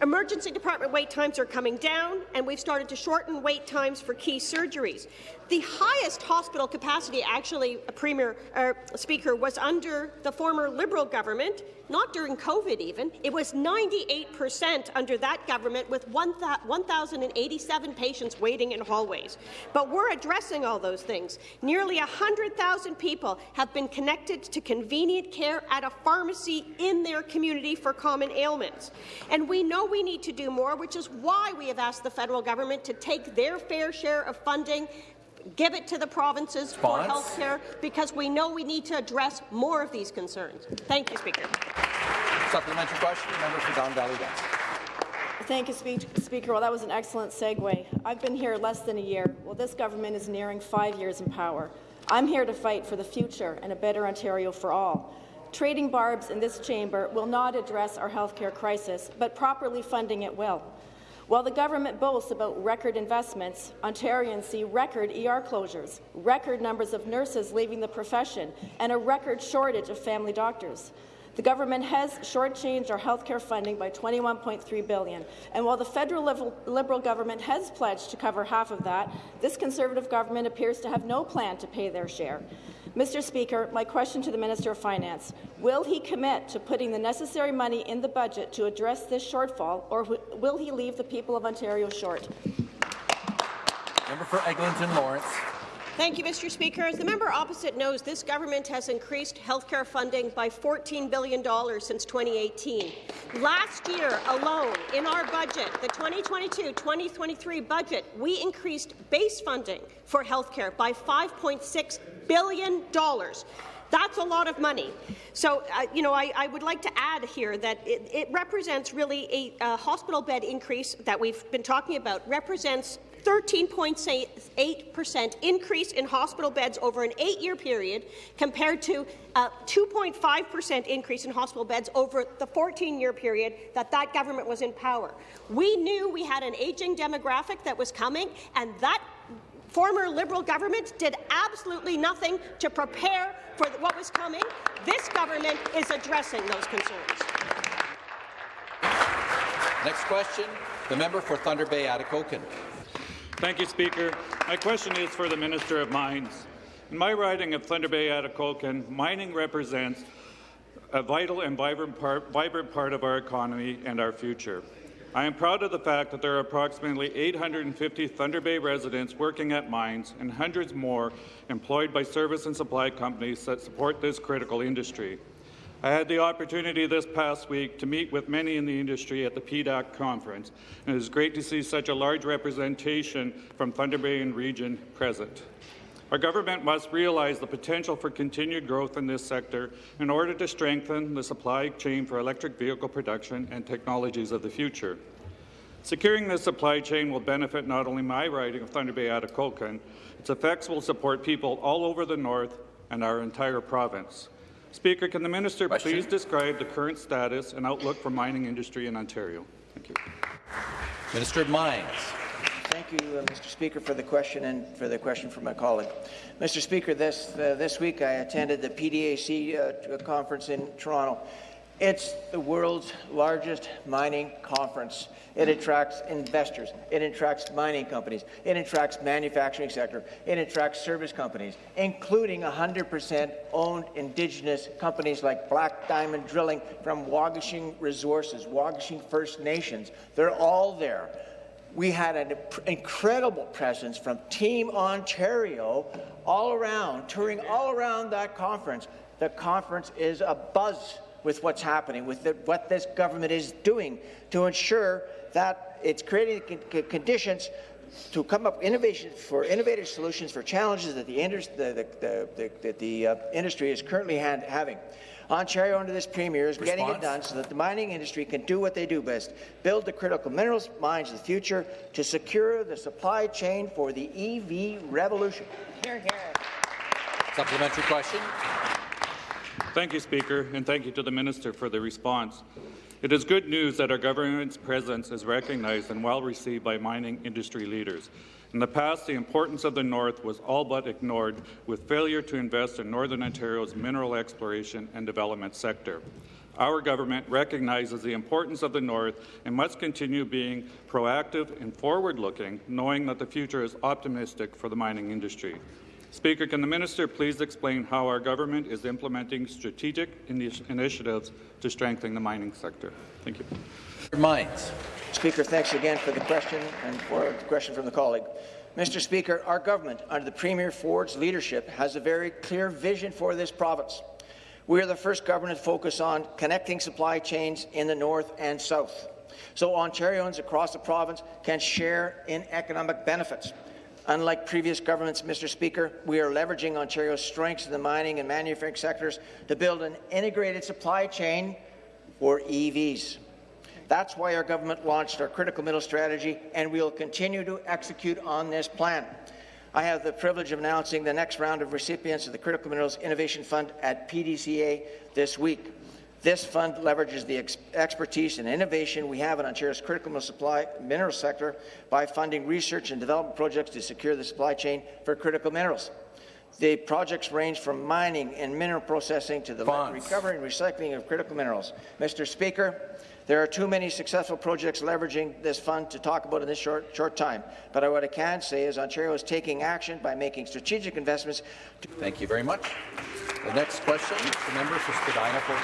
Emergency department wait times are coming down, and we've started to shorten wait times for key surgeries. The highest hospital capacity, actually, Premier uh, Speaker, was under the former Liberal government, not during COVID even. It was 98% under that government with 1,087 patients waiting in hallways. But we're addressing all those things. Nearly 100,000 people have been connected to convenient care at a pharmacy in their community for common ailments. And we know we need to do more, which is why we have asked the federal government to take their fair share of funding give it to the provinces Spons. for health care because we know we need to address more of these concerns. Thank you, Speaker. Supplementary question, member for Don Valley West. Thank you, Speaker. Well, that was an excellent segue. I've been here less than a year. Well, this government is nearing five years in power. I'm here to fight for the future and a better Ontario for all. Trading barbs in this chamber will not address our healthcare crisis, but properly funding it will. While the government boasts about record investments, Ontarians see record ER closures, record numbers of nurses leaving the profession, and a record shortage of family doctors. The government has shortchanged our healthcare funding by 21.3 billion, and while the federal Liberal government has pledged to cover half of that, this Conservative government appears to have no plan to pay their share. Mr. Speaker, my question to the Minister of Finance, will he commit to putting the necessary money in the budget to address this shortfall, or will he leave the people of Ontario short? Member for Eglinton Lawrence. Thank you, Mr. Speaker. As the member opposite knows, this government has increased healthcare funding by $14 billion since 2018. Last year alone, in our budget, the 2022-2023 budget, we increased base funding for healthcare by $5.6 billion. That's a lot of money. So, uh, you know, I, I, would like to add here that it, it represents really a, a, hospital bed increase that we've been talking about, represents 13.8% increase in hospital beds over an eight-year period compared to uh, a 2.5% increase in hospital beds over the 14-year period that that government was in power. We knew we had an aging demographic that was coming, and that former Liberal government did absolutely nothing to prepare for what was coming. This government is addressing those concerns. Next question, the member for Thunder Bay Atikokan. Thank you, Speaker. My question is for the Minister of Mines. In my riding of Thunder Bay Atikokan, mining represents a vital and vibrant part, vibrant part of our economy and our future. I am proud of the fact that there are approximately 850 Thunder Bay residents working at mines and hundreds more employed by service and supply companies that support this critical industry. I had the opportunity this past week to meet with many in the industry at the PDAC conference, and it is great to see such a large representation from Thunder Bay and region present. Our government must realize the potential for continued growth in this sector in order to strengthen the supply chain for electric vehicle production and technologies of the future. Securing this supply chain will benefit not only my riding of Thunder Bay Atikokan, its effects will support people all over the north and our entire province. Speaker, can the minister Question. please describe the current status and outlook for mining industry in Ontario? Thank you. Minister of Mines. Thank you, uh, Mr. Speaker, for the question and for the question from my colleague. Mr. Speaker, this, uh, this week I attended the PDAC uh, conference in Toronto. It's the world's largest mining conference. It attracts investors. It attracts mining companies. It attracts manufacturing sector. It attracts service companies, including 100% owned Indigenous companies like Black Diamond Drilling from Wahgoshig Resources, Wahgoshig First Nations. They're all there we had an incredible presence from Team Ontario all around, touring all around that conference. The conference is a buzz with what's happening, with the, what this government is doing to ensure that it's creating conditions to come up innovation for innovative solutions for challenges that the, the, the, the, the uh, industry is currently having. Ontario, under this Premier, is Response? getting it done so that the mining industry can do what they do best, build the critical minerals mines of the future to secure the supply chain for the EV revolution. Here, here. Supplementary question. Thank you, Speaker, and thank you to the Minister for the response. It is good news that our government's presence is recognized and well received by mining industry leaders. In the past, the importance of the North was all but ignored, with failure to invest in Northern Ontario's mineral exploration and development sector. Our government recognizes the importance of the North and must continue being proactive and forward-looking, knowing that the future is optimistic for the mining industry. Speaker, can the minister please explain how our government is implementing strategic initi initiatives to strengthen the mining sector? Thank you. Mines. Speaker, thanks again for the question and for the question from the colleague. Mr. Speaker, our government, under the Premier Ford's leadership, has a very clear vision for this province. We are the first government to focus on connecting supply chains in the north and south, so Ontarians across the province can share in economic benefits. Unlike previous governments, Mr. Speaker, we are leveraging Ontario's strengths in the mining and manufacturing sectors to build an integrated supply chain for EVs. That's why our government launched our critical mineral strategy, and we will continue to execute on this plan. I have the privilege of announcing the next round of recipients of the Critical Minerals Innovation Fund at PDCA this week. This fund leverages the ex expertise and innovation we have in Ontario's critical mineral supply mineral sector by funding research and development projects to secure the supply chain for critical minerals. The projects range from mining and mineral processing to the recovery and recycling of critical minerals. Mr. Speaker, there are too many successful projects leveraging this fund to talk about in this short, short time. But what I can say is Ontario is taking action by making strategic investments. Thank you very much. The next question, the member for Spadina Fort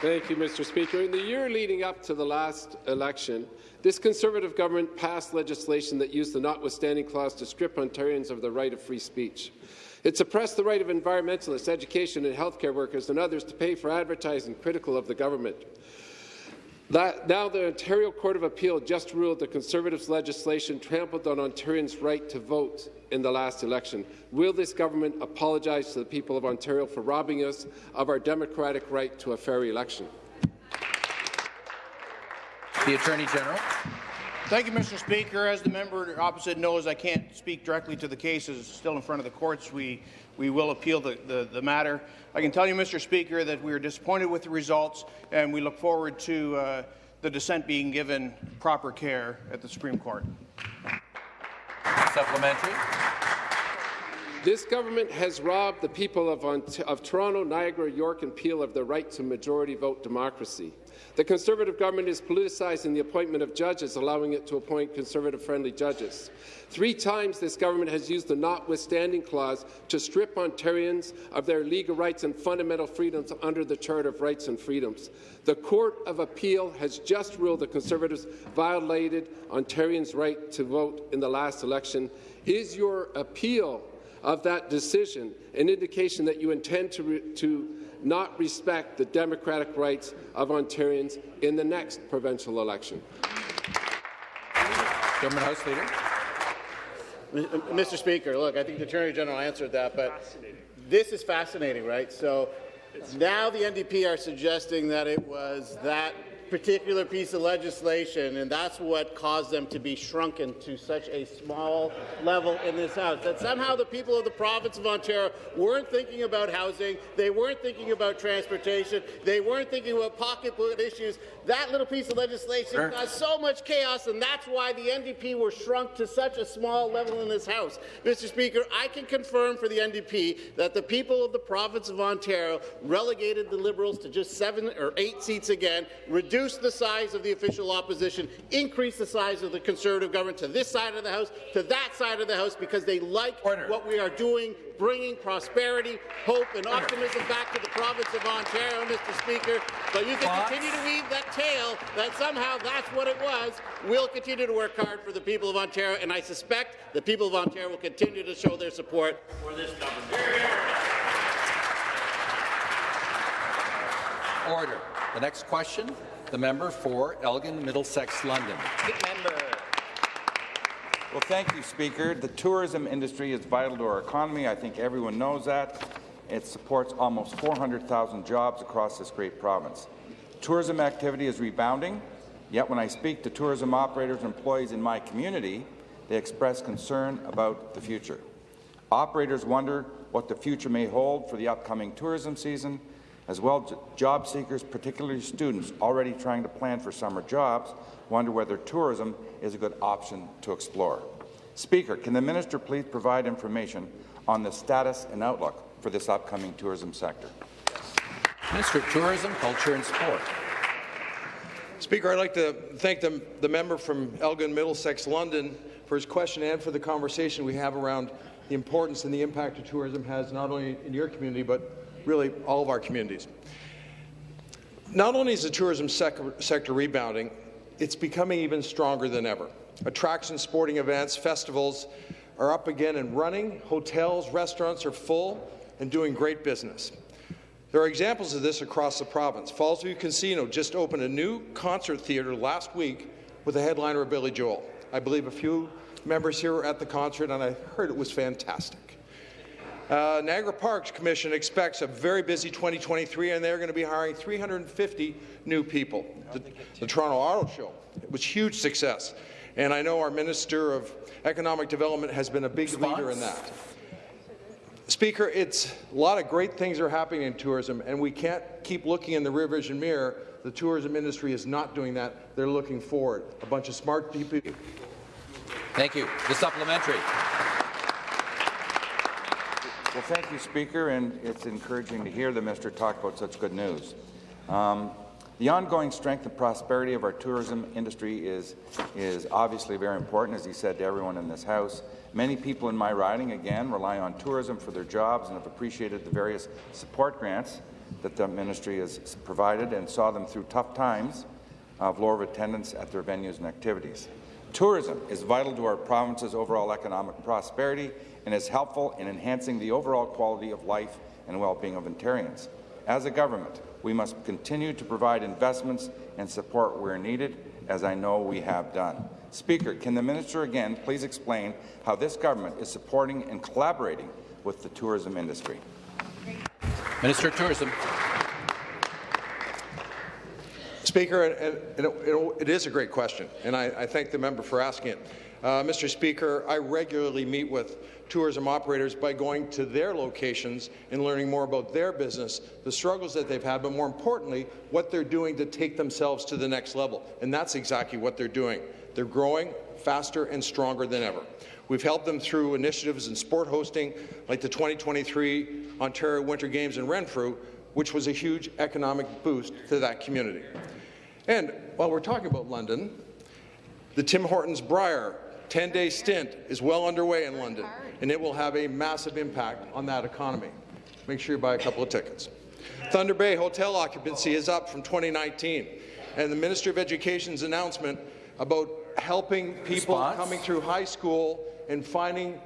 Thank you, Mr. Speaker. In the year leading up to the last election, this Conservative government passed legislation that used the notwithstanding clause to strip Ontarians of the right of free speech. It suppressed the right of environmentalists, education and healthcare workers and others to pay for advertising critical of the government. That, now the Ontario Court of Appeal just ruled the Conservatives' legislation trampled on Ontarians' right to vote in the last election. Will this government apologize to the people of Ontario for robbing us of our democratic right to a fair election? The Attorney General. Thank you, Mr. Speaker. As the member opposite knows, I can't speak directly to the cases still in front of the courts. We, we will appeal the, the, the matter. I can tell you, Mr. Speaker, that we are disappointed with the results, and we look forward to uh, the dissent being given proper care at the Supreme Court. Supplementary. This government has robbed the people of, of Toronto, Niagara, York and Peel of their right to majority vote democracy. The Conservative government is politicising the appointment of judges, allowing it to appoint Conservative-friendly judges. Three times this government has used the notwithstanding clause to strip Ontarians of their legal rights and fundamental freedoms under the Charter of Rights and Freedoms. The Court of Appeal has just ruled the Conservatives violated Ontarians' right to vote in the last election. Is your appeal of that decision an indication that you intend to, to not respect the democratic rights of Ontarians in the next provincial election. Government House Leader. Mr. Speaker, look, I think the Attorney General answered that, but this is fascinating, right? So now the NDP are suggesting that it was that particular piece of legislation, and that's what caused them to be shrunken to such a small level in this House. That somehow the people of the province of Ontario weren't thinking about housing, they weren't thinking about transportation, they weren't thinking about pocketbook issues. That little piece of legislation sure. caused so much chaos, and that's why the NDP were shrunk to such a small level in this House. Mr. Speaker, I can confirm for the NDP that the people of the province of Ontario relegated the Liberals to just seven or eight seats again, reduce the size of the official opposition, increase the size of the Conservative government to this side of the House, to that side of the House, because they like Order. what we are doing, bringing prosperity, hope and Order. optimism back to the province of Ontario, Mr. Speaker. But you can Fox. continue to weave that tale that somehow that's what it was. We'll continue to work hard for the people of Ontario, and I suspect the people of Ontario will continue to show their support for this government. Order. The next question, the member for Elgin, Middlesex, London. Member. Well, thank you, Speaker. The tourism industry is vital to our economy. I think everyone knows that. It supports almost 400,000 jobs across this great province. Tourism activity is rebounding, yet when I speak to tourism operators and employees in my community, they express concern about the future. Operators wonder what the future may hold for the upcoming tourism season as well, job seekers, particularly students already trying to plan for summer jobs, wonder whether tourism is a good option to explore. Speaker, can the minister please provide information on the status and outlook for this upcoming tourism sector? Minister of Tourism, Culture and Sport. Speaker, I'd like to thank the, the member from Elgin Middlesex London for his question and for the conversation we have around the importance and the impact of tourism has not only in your community but really all of our communities. Not only is the tourism sec sector rebounding, it's becoming even stronger than ever. Attractions, sporting events, festivals are up again and running. Hotels, restaurants are full and doing great business. There are examples of this across the province. Fallsview Casino just opened a new concert theatre last week with the headliner of Billy Joel. I believe a few members here were at the concert, and I heard it was fantastic. Uh, Niagara Parks Commission expects a very busy 2023, and they're going to be hiring 350 new people. The, the Toronto Auto Show it was huge success, and I know our Minister of Economic Development has been a big Response? leader in that. Speaker, it's a lot of great things are happening in tourism, and we can't keep looking in the rear vision mirror. The tourism industry is not doing that. They're looking forward. A bunch of smart people. Thank you. The supplementary. Well, thank you, Speaker, and it's encouraging to hear the minister talk about such good news. Um, the ongoing strength and prosperity of our tourism industry is, is obviously very important, as he said to everyone in this House. Many people in my riding, again, rely on tourism for their jobs and have appreciated the various support grants that the ministry has provided and saw them through tough times of lower attendance at their venues and activities. Tourism is vital to our province's overall economic prosperity and is helpful in enhancing the overall quality of life and well-being of Ontarians. As a government, we must continue to provide investments and support where needed, as I know we have done. Speaker, can the minister again please explain how this government is supporting and collaborating with the tourism industry? Minister of Tourism. Speaker, and, and it, it is a great question, and I, I thank the member for asking it. Uh, Mr. Speaker, I regularly meet with tourism operators by going to their locations and learning more about their business, the struggles that they've had, but more importantly, what they're doing to take themselves to the next level. And that's exactly what they're doing. They're growing faster and stronger than ever. We've helped them through initiatives in sport hosting, like the 2023 Ontario Winter Games in Renfrew, which was a huge economic boost to that community. And while we're talking about London, the Tim Hortons Brier 10-day stint is well underway in London, and it will have a massive impact on that economy. Make sure you buy a couple of tickets. Thunder Bay hotel occupancy is up from 2019, and the Minister of Education's announcement about helping people Response? coming through high school and finding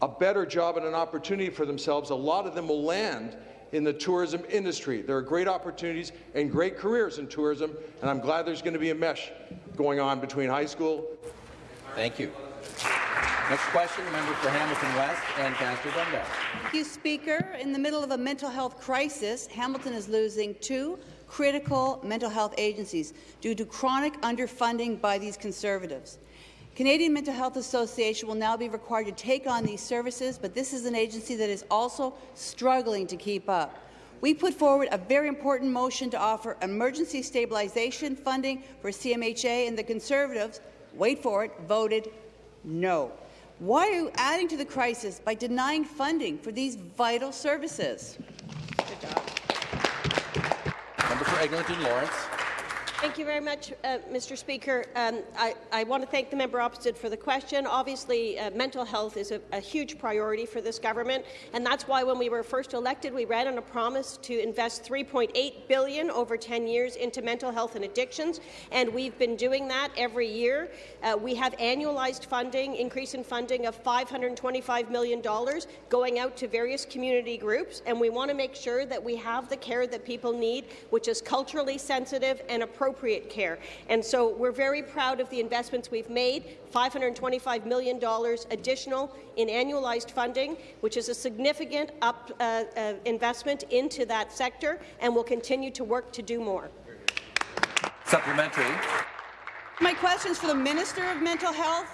a better job and an opportunity for themselves, a lot of them will land in the tourism industry. There are great opportunities and great careers in tourism, and I'm glad there's going to be a mesh going on between high school Thank you. Next question, member for Hamilton West Ancaster Dundas. Thank you, Speaker. In the middle of a mental health crisis, Hamilton is losing two critical mental health agencies due to chronic underfunding by these Conservatives. Canadian Mental Health Association will now be required to take on these services, but this is an agency that is also struggling to keep up. We put forward a very important motion to offer emergency stabilization funding for CMHA, and the Conservatives wait for it, voted no. Why are you adding to the crisis by denying funding for these vital services? Good job. Member for Eglinton Lawrence. Thank you very much, uh, Mr. Speaker. Um, I, I, want to thank the member opposite for the question. Obviously, uh, mental health is a, a, huge priority for this government, and that's why when we were first elected, we ran on a promise to invest 3.8 billion over 10 years into mental health and addictions, and we've been doing that every year. Uh, we have annualized funding, increase in funding of $525 million going out to various community groups, and we want to make sure that we have the care that people need, which is culturally sensitive and appropriate appropriate care. And so we're very proud of the investments we've made, $525 million additional in annualized funding, which is a significant up, uh, uh, investment into that sector, and we'll continue to work to do more. Supplementary. My question is for the Minister of Mental Health.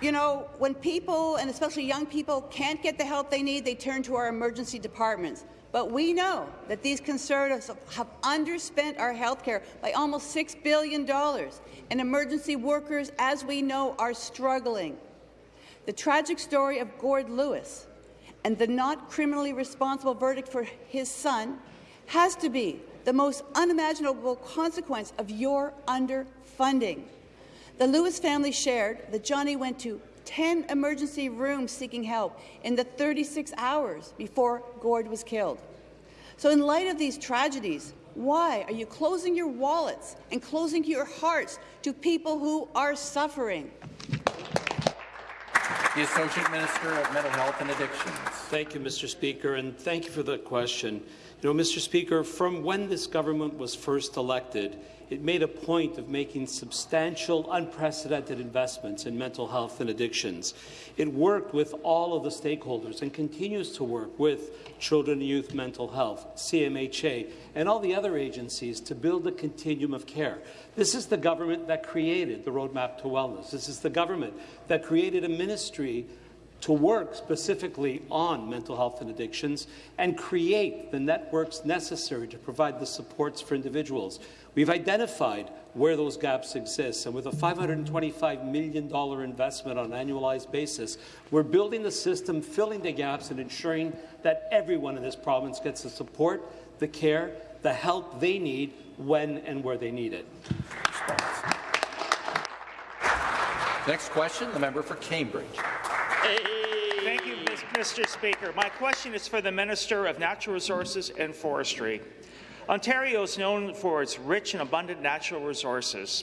You know, when people, and especially young people, can't get the help they need, they turn to our emergency departments. But we know that these Conservatives have underspent our health care by almost $6 billion, and emergency workers, as we know, are struggling. The tragic story of Gord Lewis and the not criminally responsible verdict for his son has to be the most unimaginable consequence of your underfunding. The Lewis family shared that Johnny went to 10 emergency rooms seeking help in the 36 hours before Gord was killed. So in light of these tragedies, why are you closing your wallets and closing your hearts to people who are suffering? The Associate Minister of Mental Health and Addictions. Thank you, Mr. Speaker, and thank you for the question. You know, Mr. Speaker, from when this government was first elected, it made a point of making substantial, unprecedented investments in mental health and addictions. It worked with all of the stakeholders and continues to work with Children and Youth Mental Health, CMHA, and all the other agencies to build a continuum of care. This is the government that created the Roadmap to Wellness. This is the government that created a ministry to work specifically on mental health and addictions and create the networks necessary to provide the supports for individuals. We've identified where those gaps exist, and with a $525 million investment on an annualized basis, we're building the system, filling the gaps, and ensuring that everyone in this province gets the support, the care, the help they need when and where they need it. Next question, the member for Cambridge. Thank you, Mr. Speaker. My question is for the Minister of Natural Resources and Forestry. Ontario is known for its rich and abundant natural resources.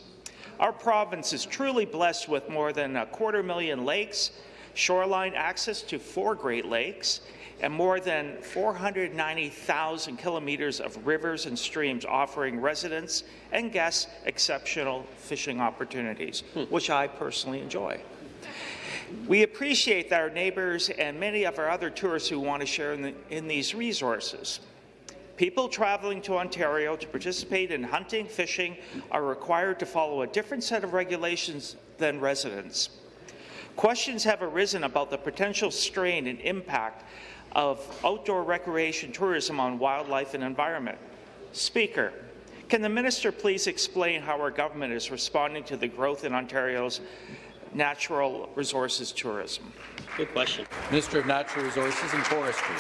Our province is truly blessed with more than a quarter million lakes, shoreline access to four Great Lakes, and more than 490,000 kilometres of rivers and streams offering residents and guests exceptional fishing opportunities, hmm. which I personally enjoy. We appreciate our neighbours and many of our other tourists who want to share in, the, in these resources. People travelling to Ontario to participate in hunting, fishing are required to follow a different set of regulations than residents. Questions have arisen about the potential strain and impact of outdoor recreation tourism on wildlife and environment. Speaker, can the minister please explain how our government is responding to the growth in Ontario's natural resources tourism? Good question. Minister of Natural Resources and Forestry.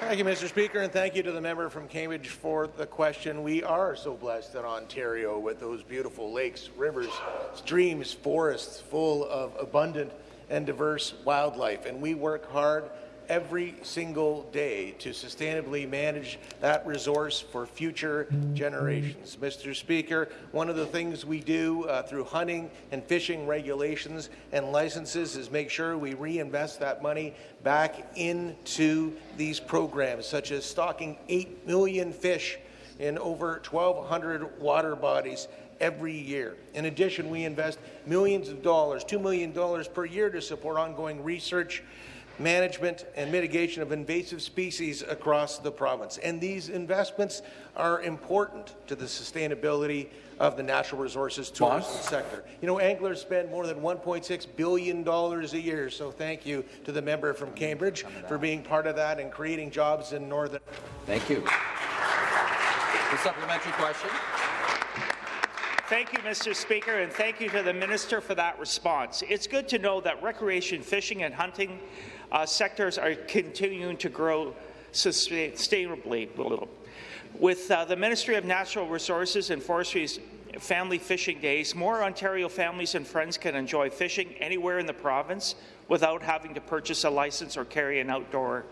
Thank you, Mr. Speaker, and thank you to the member from Cambridge for the question. We are so blessed in Ontario with those beautiful lakes, rivers, streams, forests full of abundant and diverse wildlife, and we work hard every single day to sustainably manage that resource for future generations. Mr. Speaker, one of the things we do uh, through hunting and fishing regulations and licenses is make sure we reinvest that money back into these programs, such as stocking 8 million fish in over 1,200 water bodies every year. In addition, we invest millions of dollars, $2 million per year to support ongoing research management and mitigation of invasive species across the province. And these investments are important to the sustainability of the natural resources tourism Boss. sector. You know, anglers spend more than $1.6 billion a year, so thank you to the member from Cambridge for being part of that and creating jobs in Northern. Thank you. The supplementary question. Thank you, Mr. Speaker, and thank you to the Minister for that response. It's good to know that recreation fishing and hunting uh, sectors are continuing to grow sustainably. With uh, the Ministry of Natural Resources and Forestry's Family Fishing Days, more Ontario families and friends can enjoy fishing anywhere in the province without having to purchase a license or carry an outdoors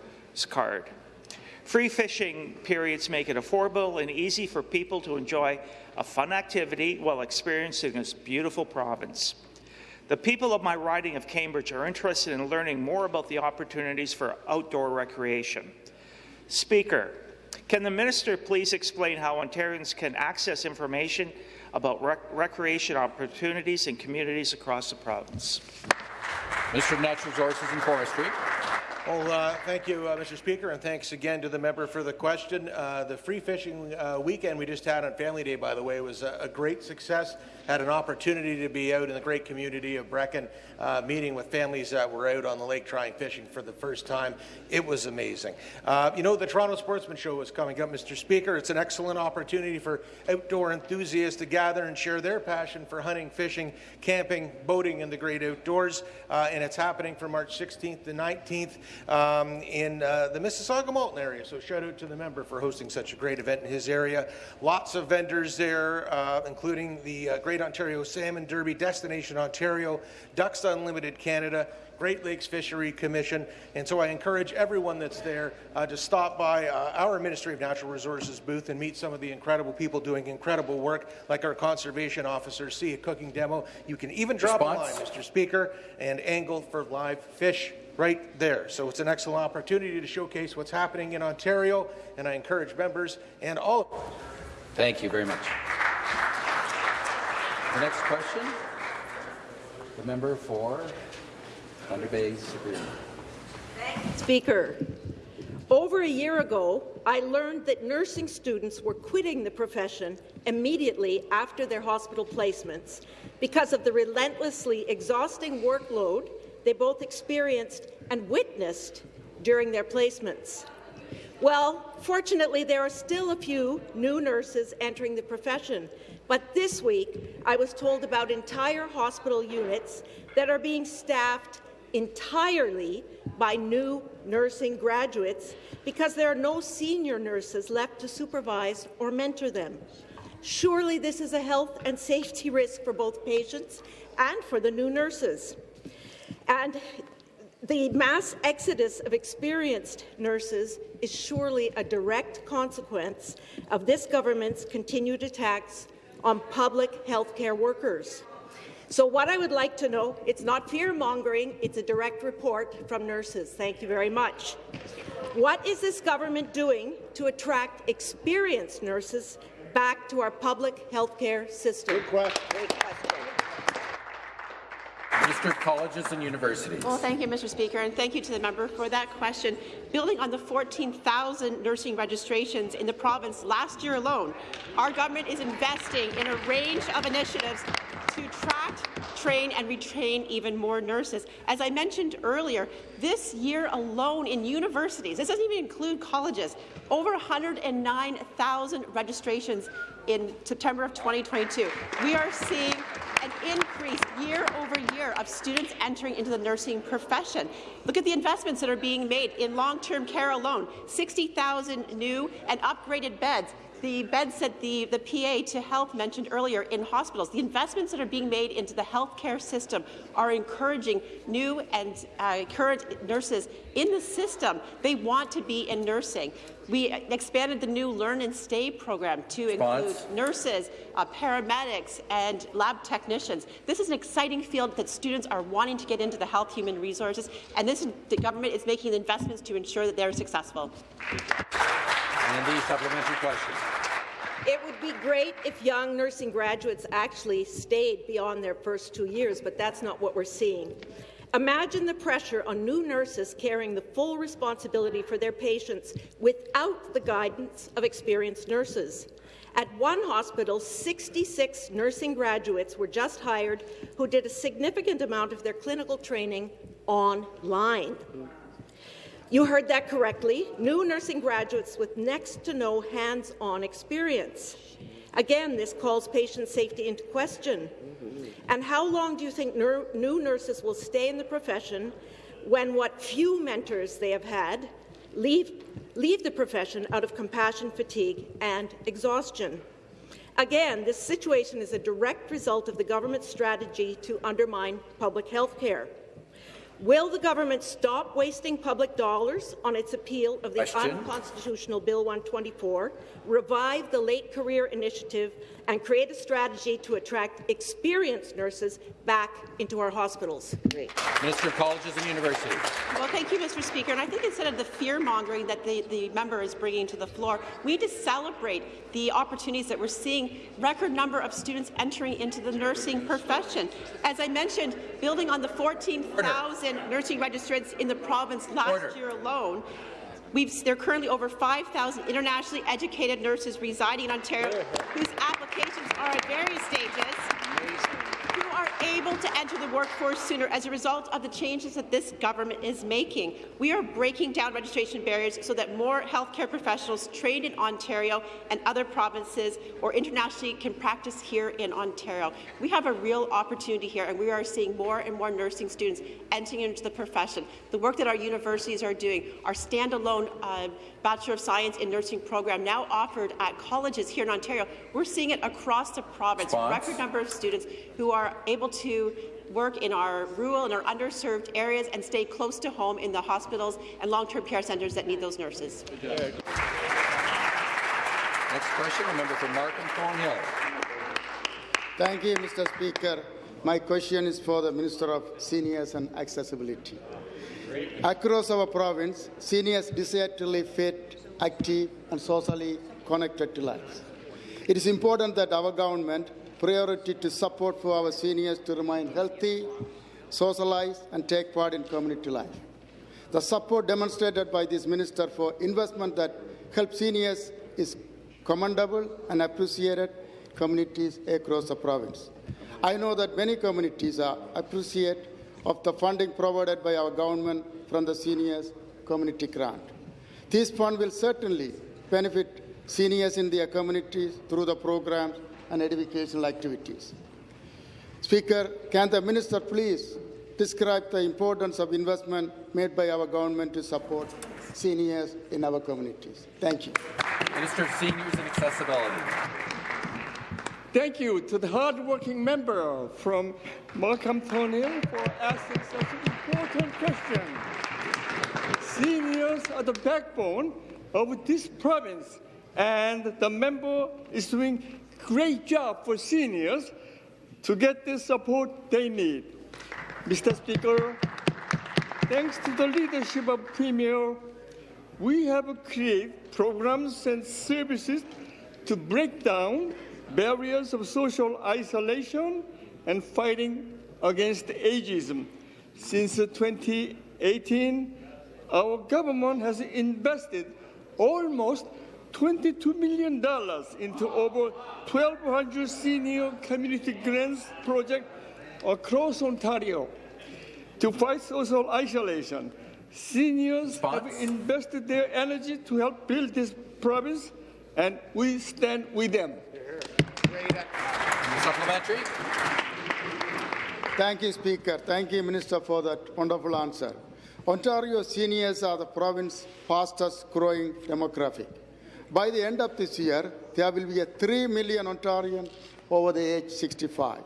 card. Free fishing periods make it affordable and easy for people to enjoy a fun activity while experiencing this beautiful province. The people of my riding of Cambridge are interested in learning more about the opportunities for outdoor recreation. Speaker, can the minister please explain how Ontarians can access information about rec recreation opportunities in communities across the province? Mr. Natural Resources and Forestry. Well, uh, thank you, uh, Mr. Speaker, and thanks again to the member for the question. Uh, the free fishing uh, weekend we just had on Family Day, by the way, was a, a, great success. Had an opportunity to be out in the great community of Brecken, uh, meeting with families that were out on the lake trying fishing for the first time. It was amazing. Uh, you know, the Toronto Sportsman Show is coming up, Mr. Speaker. It's an excellent opportunity for outdoor enthusiasts to gather and share their passion for hunting, fishing, camping, boating, and the great outdoors. and it's happening from March 16th to 19th. Um, in uh, the Mississauga Malton area. So shout out to the member for hosting such a great event in his area. Lots of vendors there, uh, including the uh, Great Ontario Salmon Derby, Destination Ontario, Ducks Unlimited Canada, Great Lakes Fishery Commission. And so I encourage everyone that's there uh, to stop by uh, our Ministry of Natural Resources booth and meet some of the incredible people doing incredible work, like our conservation officers, see a cooking demo. You can even drop Response? a line, Mr. Speaker, and angle for live fish right there. So it's an excellent opportunity to showcase what's happening in Ontario, and I encourage members and all. Thank you very much. The next question, the member for Thunder Bay Superior. Speaker, over a year ago, I learned that nursing students were quitting the profession immediately after their hospital placements because of the relentlessly exhausting workload they both experienced and witnessed during their placements. Well, fortunately, there are still a few new nurses entering the profession, but this week I was told about entire hospital units that are being staffed entirely by new nursing graduates because there are no senior nurses left to supervise or mentor them. Surely this is a health and safety risk for both patients and for the new nurses. And the mass exodus of experienced nurses is surely a direct consequence of this government's continued attacks on public healthcare workers. So what I would like to know, it's not fear-mongering, it's a direct report from nurses. Thank you very much. What is this government doing to attract experienced nurses back to our public healthcare system? Good question. Minister Colleges and Universities. Well, thank you, Mr. Speaker, and thank you to the member for that question. Building on the 14,000 nursing registrations in the province last year alone, our government is investing in a range of initiatives to attract, train and retrain even more nurses. As I mentioned earlier, this year alone in universities, this doesn't even include colleges, over 109,000 registrations in September of 2022. We are seeing an increase year over year of students entering into the nursing profession. Look at the investments that are being made in long-term care alone, 60,000 new and upgraded beds the beds that the, the PA to health mentioned earlier in hospitals, the investments that are being made into the healthcare system are encouraging new and uh, current nurses in the system. They want to be in nursing. We expanded the new Learn and Stay program to include nurses, uh, paramedics, and lab technicians. This is an exciting field that students are wanting to get into the health human resources, and this the government is making the investments to ensure that they're successful. And the supplementary question. It would be great if young nursing graduates actually stayed beyond their first two years, but that's not what we're seeing. Imagine the pressure on new nurses carrying the full responsibility for their patients without the guidance of experienced nurses. At one hospital, 66 nursing graduates were just hired who did a significant amount of their clinical training online. You heard that correctly. New nursing graduates with next to no hands-on experience. Again, this calls patient safety into question. And how long do you think new nurses will stay in the profession when what few mentors they have had leave, leave the profession out of compassion fatigue and exhaustion? Again, this situation is a direct result of the government's strategy to undermine public health care. Will the government stop wasting public dollars on its appeal of the Question. unconstitutional Bill 124, revive the late career initiative, and create a strategy to attract experienced nurses back into our hospitals? Great. Minister of Colleges and Universities. Well, thank you, Mr. Speaker. And I think instead of the fear-mongering that the, the member is bringing to the floor, we need to celebrate the opportunities that we're seeing, record number of students entering into the nursing profession. As I mentioned, building on the 14,000 nursing registrants in the province last Order. year alone, We've, there are currently over 5,000 internationally educated nurses residing in Ontario whose applications are at various stages who are able to enter the workforce sooner as a result of the changes that this government is making. We are breaking down registration barriers so that more healthcare professionals trained in Ontario and other provinces or internationally can practice here in Ontario. We have a real opportunity here, and we are seeing more and more nursing students entering into the profession. The work that our universities are doing, our standalone uh, Bachelor of Science in Nursing program now offered at colleges here in Ontario, we're seeing it across the province. Response. Record number of students who are able to work in our rural and our underserved areas and stay close to home in the hospitals and long-term care centres that need those nurses. Next question, the member for Markham Thornhill. Thank you, Mr. Speaker. My question is for the Minister of Seniors and Accessibility. Across our province, seniors desire to live fit, active, and socially connected to life. It is important that our government priority to support for our seniors to remain healthy, socialize, and take part in community life. The support demonstrated by this minister for investment that helps seniors is commendable and appreciated communities across the province. I know that many communities are appreciate of the funding provided by our government from the seniors community grant. This fund will certainly benefit seniors in their communities through the programs and educational activities. Speaker, can the minister please describe the importance of investment made by our government to support seniors in our communities? Thank you. Minister of Seniors and Accessibility. Thank you to the hardworking member from Markham Thornhill for asking such an important question. Seniors are the backbone of this province, and the member is doing a great job for seniors to get the support they need. Mr. Speaker, thanks to the leadership of Premier, we have created programs and services to break down barriers of social isolation and fighting against ageism. Since 2018, our government has invested almost $22 million into over 1,200 senior community grants projects across Ontario to fight social isolation. Seniors have invested their energy to help build this province, and we stand with them. Supplementary. Thank you, Speaker. Thank you, Minister, for that wonderful answer. Ontario seniors are the province's fastest growing demographic. By the end of this year, there will be a 3 million Ontarians over the age 65.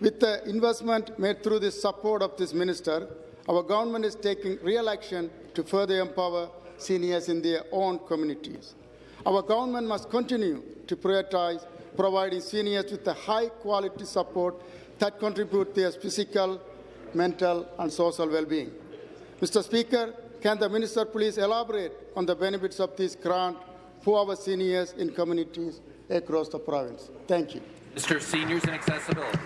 With the investment made through the support of this minister, our government is taking real action to further empower seniors in their own communities. Our government must continue to prioritize providing seniors with a high quality support that contribute their physical, mental and social well-being. Mr. Speaker, can the minister please elaborate on the benefits of this grant for our seniors in communities across the province? Thank you. Mr. Seniors and Accessibility.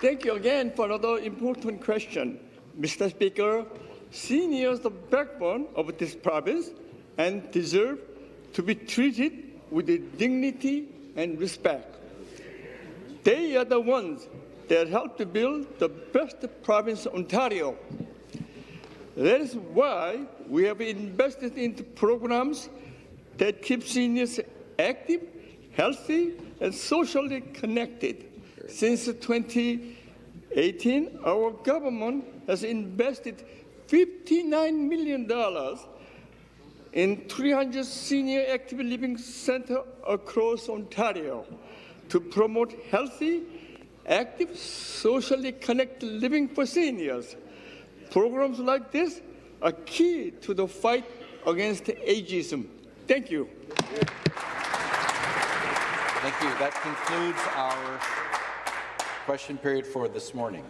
Thank you again for another important question. Mr. Speaker, seniors are the backbone of this province and deserve to be treated with dignity and respect. They are the ones that help to build the best province Ontario. That is why we have invested into programs that keep seniors active, healthy, and socially connected. Since 2018, our government has invested $59 million in 300 senior active living centers across Ontario to promote healthy, active, socially connected living for seniors. Programs like this are key to the fight against ageism. Thank you. Thank you. That concludes our question period for this morning.